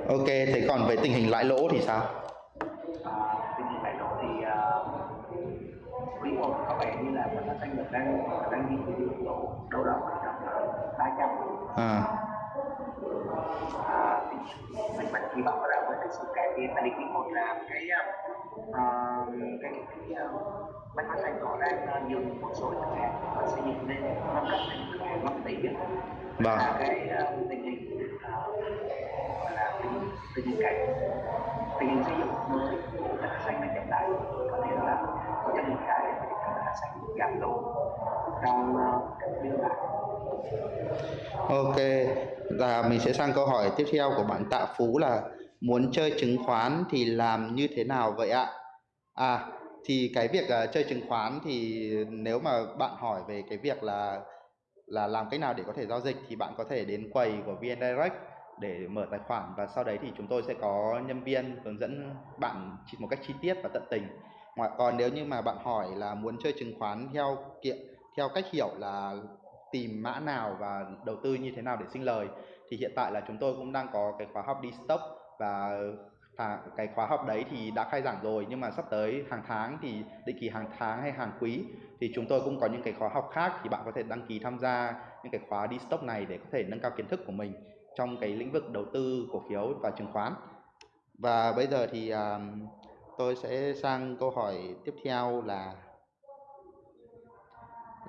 Ok, thế còn về tình hình lãi lỗ thì sao? Đang đang mức độ đâu đó tầm 300 À, à, mình mình hy vọng là với cái sự cải tiến tại vì một là cái uh, cái cái uh, bách hóa xanh họ đang uh, dừng một số khách hàng và xây dựng lên nâng cấp lên khách hàng 5 tỷ vâng. là cái tình hình là tình hình cải tình hình xây dựng mới của bách hóa xanh đang chậm lại có thể là có trong những giảm lỗ trong Ok, và mình sẽ sang câu hỏi tiếp theo của bạn Tạ Phú là muốn chơi chứng khoán thì làm như thế nào vậy ạ? À, thì cái việc uh, chơi chứng khoán thì nếu mà bạn hỏi về cái việc là là làm cách nào để có thể giao dịch thì bạn có thể đến quầy của VN Direct để mở tài khoản và sau đấy thì chúng tôi sẽ có nhân viên hướng dẫn bạn một cách chi tiết và tận tình. Ngoài còn nếu như mà bạn hỏi là muốn chơi chứng khoán theo kiện theo cách hiểu là tìm mã nào và đầu tư như thế nào để sinh lời thì hiện tại là chúng tôi cũng đang có cái khóa học đi stock và cái khóa học đấy thì đã khai giảng rồi nhưng mà sắp tới hàng tháng thì định kỳ hàng tháng hay hàng quý thì chúng tôi cũng có những cái khóa học khác thì bạn có thể đăng ký tham gia những cái khóa đi stock này để có thể nâng cao kiến thức của mình trong cái lĩnh vực đầu tư cổ phiếu và chứng khoán. Và bây giờ thì à, tôi sẽ sang câu hỏi tiếp theo là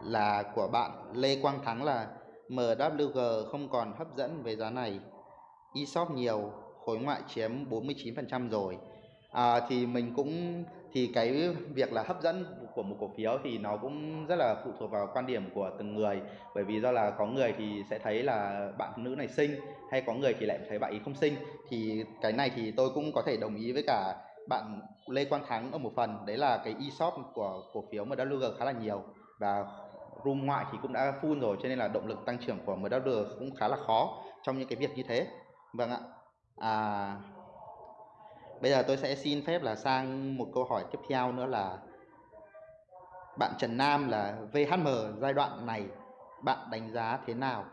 là của bạn Lê Quang Thắng là MWG không còn hấp dẫn về giá này. ESOP nhiều khối ngoại chiếm 49% rồi. À, thì mình cũng thì cái việc là hấp dẫn của một cổ phiếu thì nó cũng rất là phụ thuộc vào quan điểm của từng người. Bởi vì do là có người thì sẽ thấy là bạn nữ này xinh hay có người thì lại thấy bạn ấy không xinh. Thì cái này thì tôi cũng có thể đồng ý với cả bạn Lê Quang Thắng ở một phần. Đấy là cái ESOP của cổ phiếu MWG khá là nhiều. Và room ngoại thì cũng đã full rồi cho nên là động lực tăng trưởng của MWG cũng khá là khó trong những cái việc như thế. Vâng ạ. À, bây giờ tôi sẽ xin phép là sang một câu hỏi tiếp theo nữa là bạn Trần Nam là VHM giai đoạn này bạn đánh giá thế nào?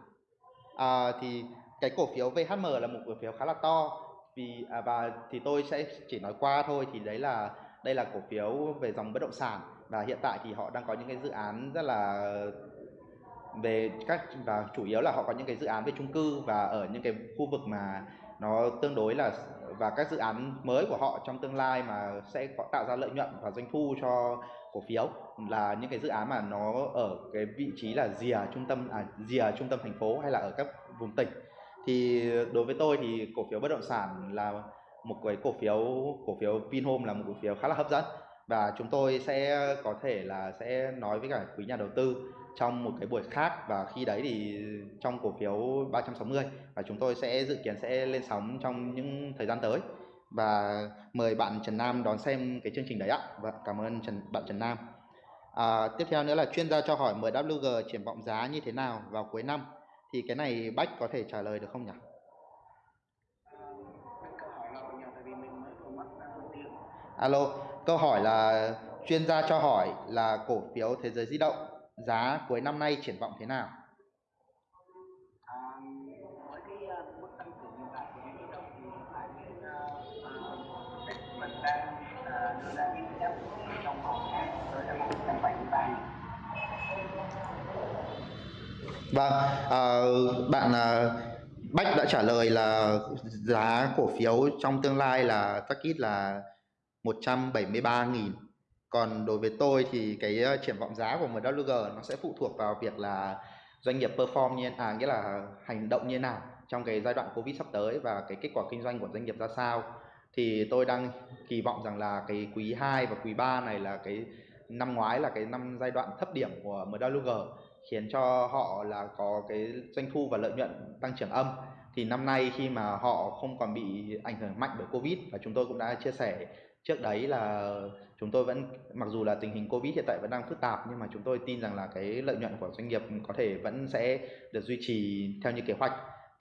À, thì cái cổ phiếu VHM là một cổ phiếu khá là to vì à, và thì tôi sẽ chỉ nói qua thôi thì đấy là đây là cổ phiếu về dòng bất động sản. Và hiện tại thì họ đang có những cái dự án rất là về các và chủ yếu là họ có những cái dự án về chung cư và ở những cái khu vực mà nó tương đối là và các dự án mới của họ trong tương lai mà sẽ có tạo ra lợi nhuận và doanh thu cho cổ phiếu là những cái dự án mà nó ở cái vị trí là rìa trung tâm à rìa trung tâm thành phố hay là ở các vùng tỉnh thì đối với tôi thì cổ phiếu bất động sản là một cái cổ phiếu cổ phiếu Vinhome là một cổ phiếu khá là hấp dẫn và chúng tôi sẽ có thể là sẽ nói với cả quý nhà đầu tư trong một cái buổi khác và khi đấy thì trong cổ phiếu 360 và chúng tôi sẽ dự kiến sẽ lên sóng trong những thời gian tới và mời bạn Trần Nam đón xem cái chương trình đấy ạ. Vâng, cảm ơn Trần bạn Trần Nam. À, tiếp theo nữa là chuyên gia cho hỏi MWG triển vọng giá như thế nào vào cuối năm thì cái này Bách có thể trả lời được không nhỉ? uh, tiếng Alo, câu hỏi là chuyên gia cho hỏi là cổ phiếu thế giới di động giá cuối năm nay triển vọng thế nào? Vâng, à, bạn à, Bách đã trả lời là giá cổ phiếu trong tương lai là target là 173.000. Còn đối với tôi thì cái ờ, triển vọng giá của MWG nó sẽ phụ thuộc vào việc là doanh nghiệp perform như à nghĩa là hành động như nào trong cái giai đoạn Covid sắp tới và cái kết quả kinh doanh của doanh nghiệp ra sao. Thì tôi đang kỳ vọng rằng là cái quý 2 và quý 3 này là cái năm ngoái là cái năm giai đoạn thấp điểm của MWG khiến cho họ là có cái doanh thu và lợi nhuận tăng trưởng âm. Thì năm nay khi mà họ không còn bị ảnh hưởng mạnh bởi Covid, và chúng tôi cũng đã chia sẻ trước đấy là chúng tôi vẫn, mặc dù là tình hình Covid hiện tại vẫn đang phức tạp, nhưng mà chúng tôi tin rằng là cái lợi nhuận của doanh nghiệp có thể vẫn sẽ được duy trì theo như kế hoạch.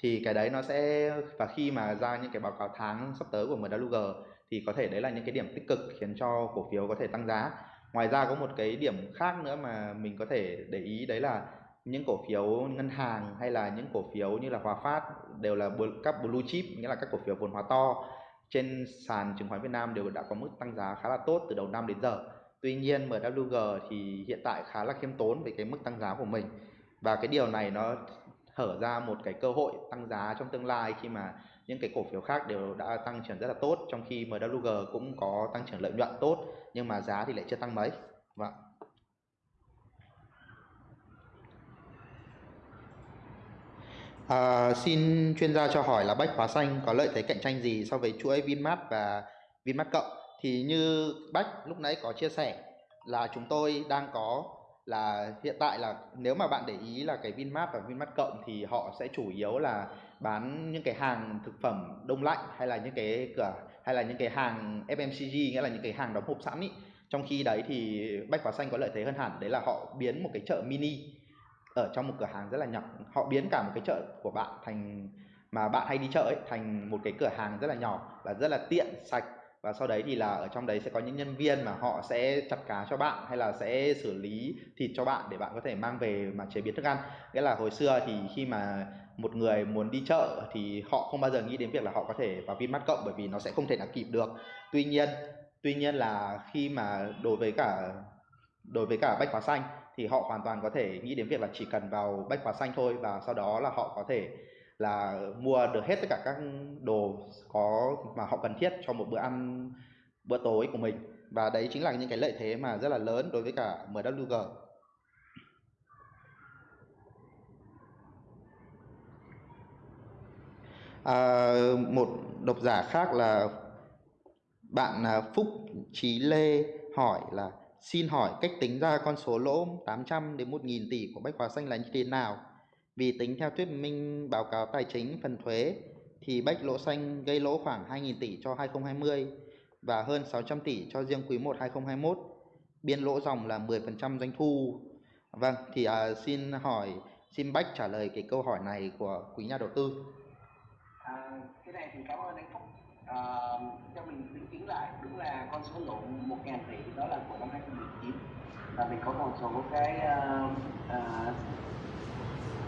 Thì cái đấy nó sẽ, và khi mà ra những cái báo cáo tháng sắp tới của MWG thì có thể đấy là những cái điểm tích cực khiến cho cổ phiếu có thể tăng giá ngoài ra có một cái điểm khác nữa mà mình có thể để ý đấy là những cổ phiếu ngân hàng hay là những cổ phiếu như là Hòa Phát đều là các blue chip, nghĩa là các cổ phiếu vốn hóa to trên sàn chứng khoán Việt Nam đều đã có mức tăng giá khá là tốt từ đầu năm đến giờ. Tuy nhiên MWG thì hiện tại khá là khiêm tốn về cái mức tăng giá của mình và cái điều này nó hở ra một cái cơ hội tăng giá trong tương lai khi mà những cái cổ phiếu khác đều đã tăng trưởng rất là tốt trong khi MWG cũng có tăng trưởng lợi nhuận tốt nhưng mà giá thì lại chưa tăng mấy. Vâng. À, xin chuyên gia cho hỏi là Bách Hóa Xanh có lợi thế cạnh tranh gì so với chuỗi Vinmart và Vinmart Cộng? Thì như Bách lúc nãy có chia sẻ là chúng tôi đang có là hiện tại là nếu mà bạn để ý là cái Vinmart và Vinmart Cộng thì họ sẽ chủ yếu là bán những cái hàng thực phẩm đông lạnh hay là những cái cửa, hay là những cái hàng FMCG nghĩa là những cái hàng đóng hộp sẵn ý. Trong khi đấy thì Bách Hóa Xanh có lợi thế hơn hẳn, đấy là họ biến một cái chợ mini ở trong một cửa hàng rất là nhỏ. Họ biến cả một cái chợ của bạn thành, mà bạn hay đi chợ ấy, thành một cái cửa hàng rất là nhỏ và rất là tiện, sạch. Và sau đấy thì là ở trong đấy sẽ có những nhân viên mà họ sẽ chặt cá cho bạn hay là sẽ xử lý thịt cho bạn để bạn có thể mang về mà chế biến thức ăn. Nghĩa là hồi xưa thì khi mà một người muốn đi chợ thì họ không bao giờ nghĩ đến việc là họ có thể vào Vinmart cộng bởi vì nó sẽ không thể nào kịp được. Tuy nhiên tuy nhiên là khi mà đối với cả, đối với cả bách hóa xanh thì họ hoàn toàn có thể nghĩ đến việc là chỉ cần vào bách hóa xanh thôi và sau đó là họ có thể là mua được hết tất cả các đồ có, mà họ cần thiết cho một bữa ăn, bữa tối của mình. Và đấy chính là những cái lợi thế mà rất là lớn đối với cả MWG à, một độc giả khác là bạn à, Phúc Trí Lê hỏi là Xin hỏi cách tính ra con số lỗ 800 đến 1.000 tỷ của Bách Hóa Xanh là như thế nào? Vì tính theo thuyết minh báo cáo tài chính phần thuế thì Bách Lỗ Xanh gây lỗ khoảng 2.000 tỷ cho 2020 và hơn 600 tỷ cho riêng quý 1 2021. Biên lỗ dòng là 10% doanh thu. Vâng, thì à, xin hỏi, xin Bách trả lời cái câu hỏi này của quý nhà đầu tư. À, cái này thì cảm ơn anh Phúc. Uh, cho mình tính tính lại đúng là con số lỗ một ngàn tỷ đó là của năm 2019 và mình có một số cái uh, uh,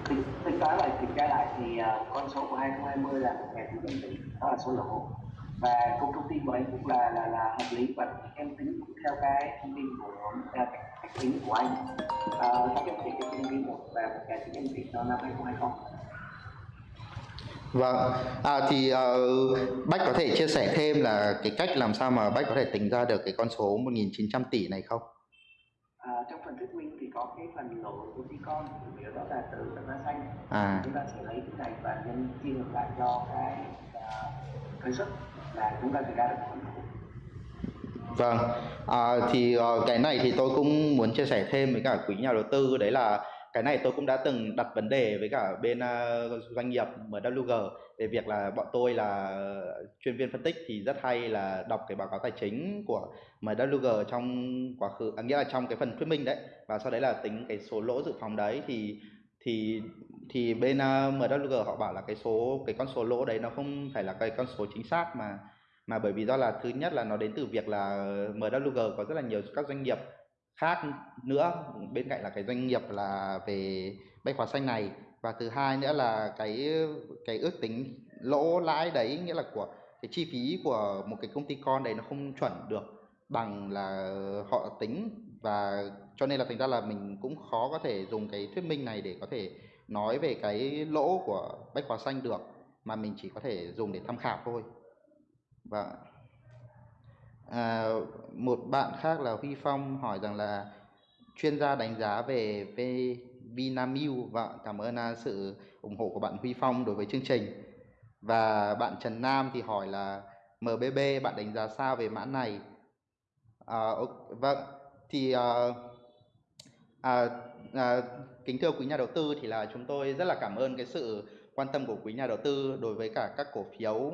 tính, tính toán lại kiểm tra lại thì uh, con số của 2020 là một ngàn tỷ đó là số lỗ và công thông tin của anh cũng là là là hợp lý và em tính cũng theo cái thông tin của uh, cách tính của anh. Uh, 600 tỷ cho nhân viên một và một ngàn tỷ cho năm 2020 Vâng, à, thì uh, Bách có thể chia sẻ thêm là cái cách làm sao mà Bách có thể tính ra được cái con số 1.900 tỷ này không? À, trong phần thuyết minh thì có cái phần lỗ của con chủ yếu đó là từ tầng giá xanh à. chúng ta sẽ lấy cái này và nhân chia ngược lại cho cái uh, thuế suất là chúng ta sẽ ra được lỗ Vâng, à, thì uh, cái này thì tôi cũng muốn chia sẻ thêm với cả quý nhà đầu tư đấy là cái này tôi cũng đã từng đặt vấn đề với cả bên uh, doanh nghiệp MWG về việc là bọn tôi là chuyên viên phân tích thì rất hay là đọc cái báo cáo tài chính của MWG trong quá khứ à, nghĩa là trong cái phần thuyết minh đấy. Và sau đấy là tính cái số lỗ dự phòng đấy thì thì thì bên ờ, uh, MWG họ bảo là cái số cái con số lỗ đấy nó không phải là cái con số chính xác mà mà bởi vì do là thứ nhất là nó đến từ việc là MWG có rất là nhiều các doanh nghiệp khác nữa, bên cạnh là cái doanh nghiệp là về bách hóa xanh này, và thứ hai nữa là cái cái ước tính lỗ lãi đấy, nghĩa là của cái chi phí của một cái công ty con đấy nó không chuẩn được bằng là họ tính. Và cho nên là thành ra là mình cũng khó có thể dùng cái thuyết minh này để có thể nói về cái lỗ của bách hóa xanh được, mà mình chỉ có thể dùng để tham khảo thôi. Vâng và À, một bạn khác là Huy Phong hỏi rằng là chuyên gia đánh giá về, về Vinamilk và cảm ơn à, sự ủng hộ của bạn Huy Phong đối với chương trình. Và bạn Trần Nam thì hỏi là MBB bạn đánh giá sao về mã này? À, vâng, thì à, à, à, kính thưa quý nhà đầu tư thì là chúng tôi rất là cảm ơn cái sự quan tâm của quý nhà đầu tư đối với cả các cổ phiếu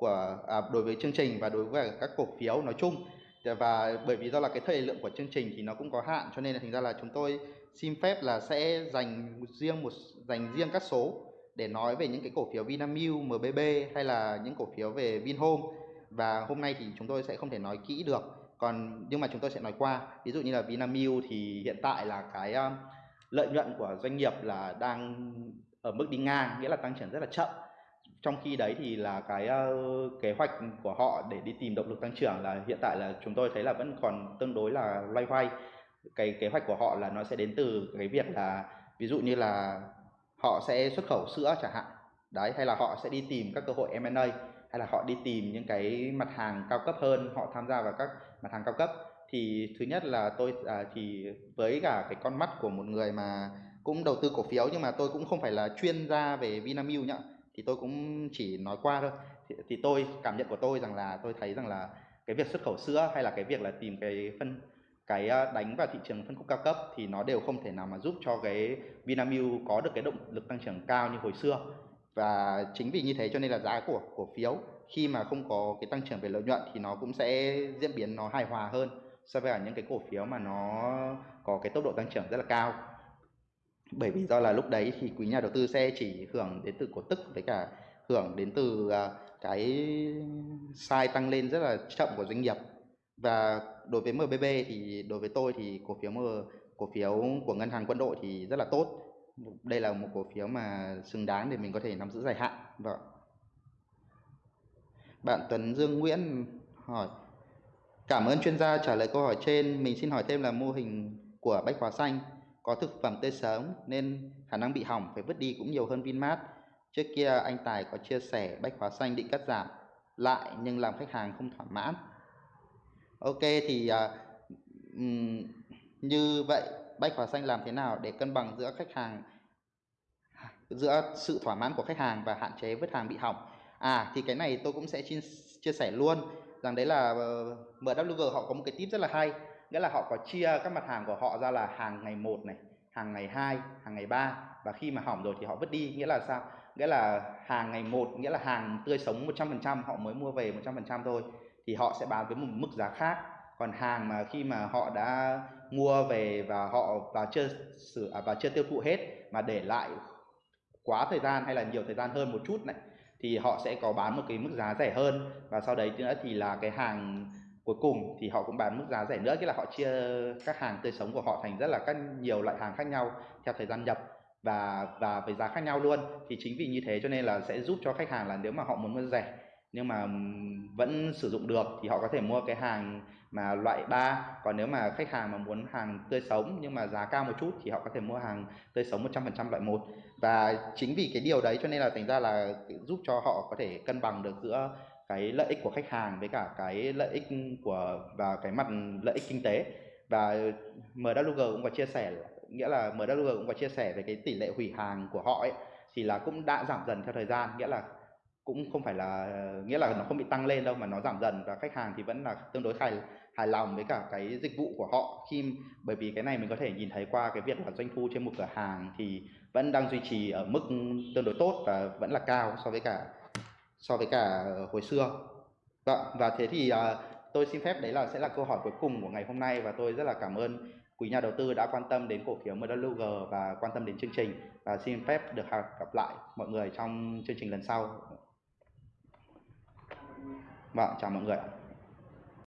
của à, đối với chương trình và đối với các cổ phiếu nói chung. Dạ, và bởi vì do là cái thời lượng của chương trình thì nó cũng có hạn cho nên là thành ra là chúng tôi xin phép là sẽ dành riêng một dành riêng các số để nói về những cái cổ phiếu Vinamilk, MBB hay là những cổ phiếu về Vinhome. Và hôm nay thì chúng tôi sẽ không thể nói kỹ được còn nhưng mà chúng tôi sẽ nói qua. Ví dụ như là Vinamilk thì hiện tại là cái um, lợi nhuận của doanh nghiệp là đang ở mức đi ngang nghĩa là tăng trưởng rất là chậm trong khi đấy thì là cái uh, kế hoạch của họ để đi tìm động lực tăng trưởng là hiện tại là chúng tôi thấy là vẫn còn tương đối là loay hoay. Cái kế hoạch của họ là nó sẽ đến từ cái việc là ví dụ như là họ sẽ xuất khẩu sữa chẳng hạn. Đấy hay là họ sẽ đi tìm các cơ hội M&A hay là họ đi tìm những cái mặt hàng cao cấp hơn họ tham gia vào các mặt hàng cao cấp. Thì thứ nhất là tôi à, thì với cả cái con mắt của một người mà cũng đầu tư cổ phiếu nhưng mà tôi cũng không phải là chuyên gia về Vinamilk nhá thì tôi cũng chỉ nói qua thôi. Thì, thì tôi cảm nhận của tôi rằng là tôi thấy rằng là cái việc xuất khẩu sữa hay là cái việc là tìm cái phân cái ờ, đánh vào thị trường phân khúc cao cấp thì nó đều không thể nào mà giúp cho cái Vinamilk có được cái động lực tăng trưởng cao như hồi xưa. Và chính vì như thế cho nên là giá của cổ phiếu khi mà không có cái tăng trưởng về lợi nhuận thì nó cũng sẽ diễn biến nó hài hòa hơn so với cả những cái cổ phiếu mà nó có cái tốc độ tăng trưởng rất là cao bởi vì do là lúc đấy thì quý nhà đầu tư sẽ chỉ hưởng đến từ cổ tức với cả hưởng đến từ à, cái sai tăng lên rất là chậm của doanh nghiệp. Và đối với MBB thì, đối với tôi thì cổ phiếu M, cổ phiếu của ngân hàng quân đội thì rất là tốt. Đây là một cổ phiếu mà xứng đáng để mình có thể nắm giữ dài hạn. Vâng. Bạn Tuấn Dương Nguyễn hỏi, Cảm ơn chuyên gia trả lời câu hỏi trên. Mình xin hỏi thêm là mô hình của Bách Hóa Xanh có thực phẩm tươi sớm nên khả năng bị hỏng phải vứt đi cũng nhiều hơn Vinmart. Trước kia anh Tài có chia sẻ Bách Hóa Xanh định cắt giảm lại nhưng làm khách hàng không thỏa mãn. Ok thì uh, như vậy Bách Hóa Xanh làm thế nào để cân bằng giữa khách hàng giữa sự thỏa mãn của khách hàng và hạn chế vứt hàng bị hỏng à thì cái này tôi cũng sẽ chia, chia sẻ luôn rằng đấy là ờ, MWG họ có một cái tip rất là hay nghĩa là họ có chia các mặt hàng của họ ra là hàng ngày một này, hàng ngày hai, hàng ngày ba. Và khi mà hỏng rồi thì họ vứt đi. Nghĩa là sao? Nghĩa là hàng ngày một, nghĩa là hàng tươi sống 100% họ mới mua về 100% thôi. Thì họ sẽ bán với một mức giá khác. Còn hàng mà khi mà họ đã mua về và họ và chưa sử à, và chưa tiêu thụ hết mà để lại quá thời gian hay là nhiều thời gian hơn một chút này, thì họ sẽ có bán một cái mức giá rẻ hơn. Và sau đấy nữa thì là cái hàng cuối cùng thì họ cũng bán mức giá rẻ nữa, nghĩa là họ chia các hàng tươi sống của họ thành rất là các nhiều loại hàng khác nhau theo thời gian nhập và và với giá khác nhau luôn. Thì chính vì như thế cho nên là sẽ giúp cho khách hàng là nếu mà họ muốn mua rẻ, nhưng mà vẫn sử dụng được thì họ có thể mua cái hàng mà loại 3 còn nếu mà khách hàng mà muốn hàng tươi sống nhưng mà giá cao một chút thì họ có thể mua hàng tươi sống 100% loại 1 và chính vì cái điều đấy cho nên là thành ra là giúp cho họ có thể cân bằng được giữa cái lợi ích của khách hàng với cả cái lợi ích của, và cái mặt lợi ích kinh tế. Và MWG cũng có chia sẻ, nghĩa là MWG cũng có chia sẻ về cái tỷ lệ hủy hàng của họ ấy, thì là cũng đã giảm dần theo thời gian, nghĩa là cũng không phải là, nghĩa là nó không bị tăng lên đâu mà nó giảm dần. Và khách hàng thì vẫn là tương đối hài hài lòng với cả cái dịch vụ của họ. Khi, bởi vì cái này mình có thể nhìn thấy qua cái việc là doanh thu trên một cửa hàng thì vẫn đang duy trì ở mức tương đối tốt và vẫn là cao so với cả so với cả ờ, hồi xưa. Vâng và thế thì uh, tôi xin phép đấy là sẽ là câu hỏi cuối cùng của ngày hôm nay và tôi rất là cảm ơn quý nhà đầu tư đã quan tâm đến cổ phiếu MWG và quan tâm đến chương trình. Và xin phép được gặp lại mọi người trong chương trình lần sau. Vâng, chào mọi người ạ.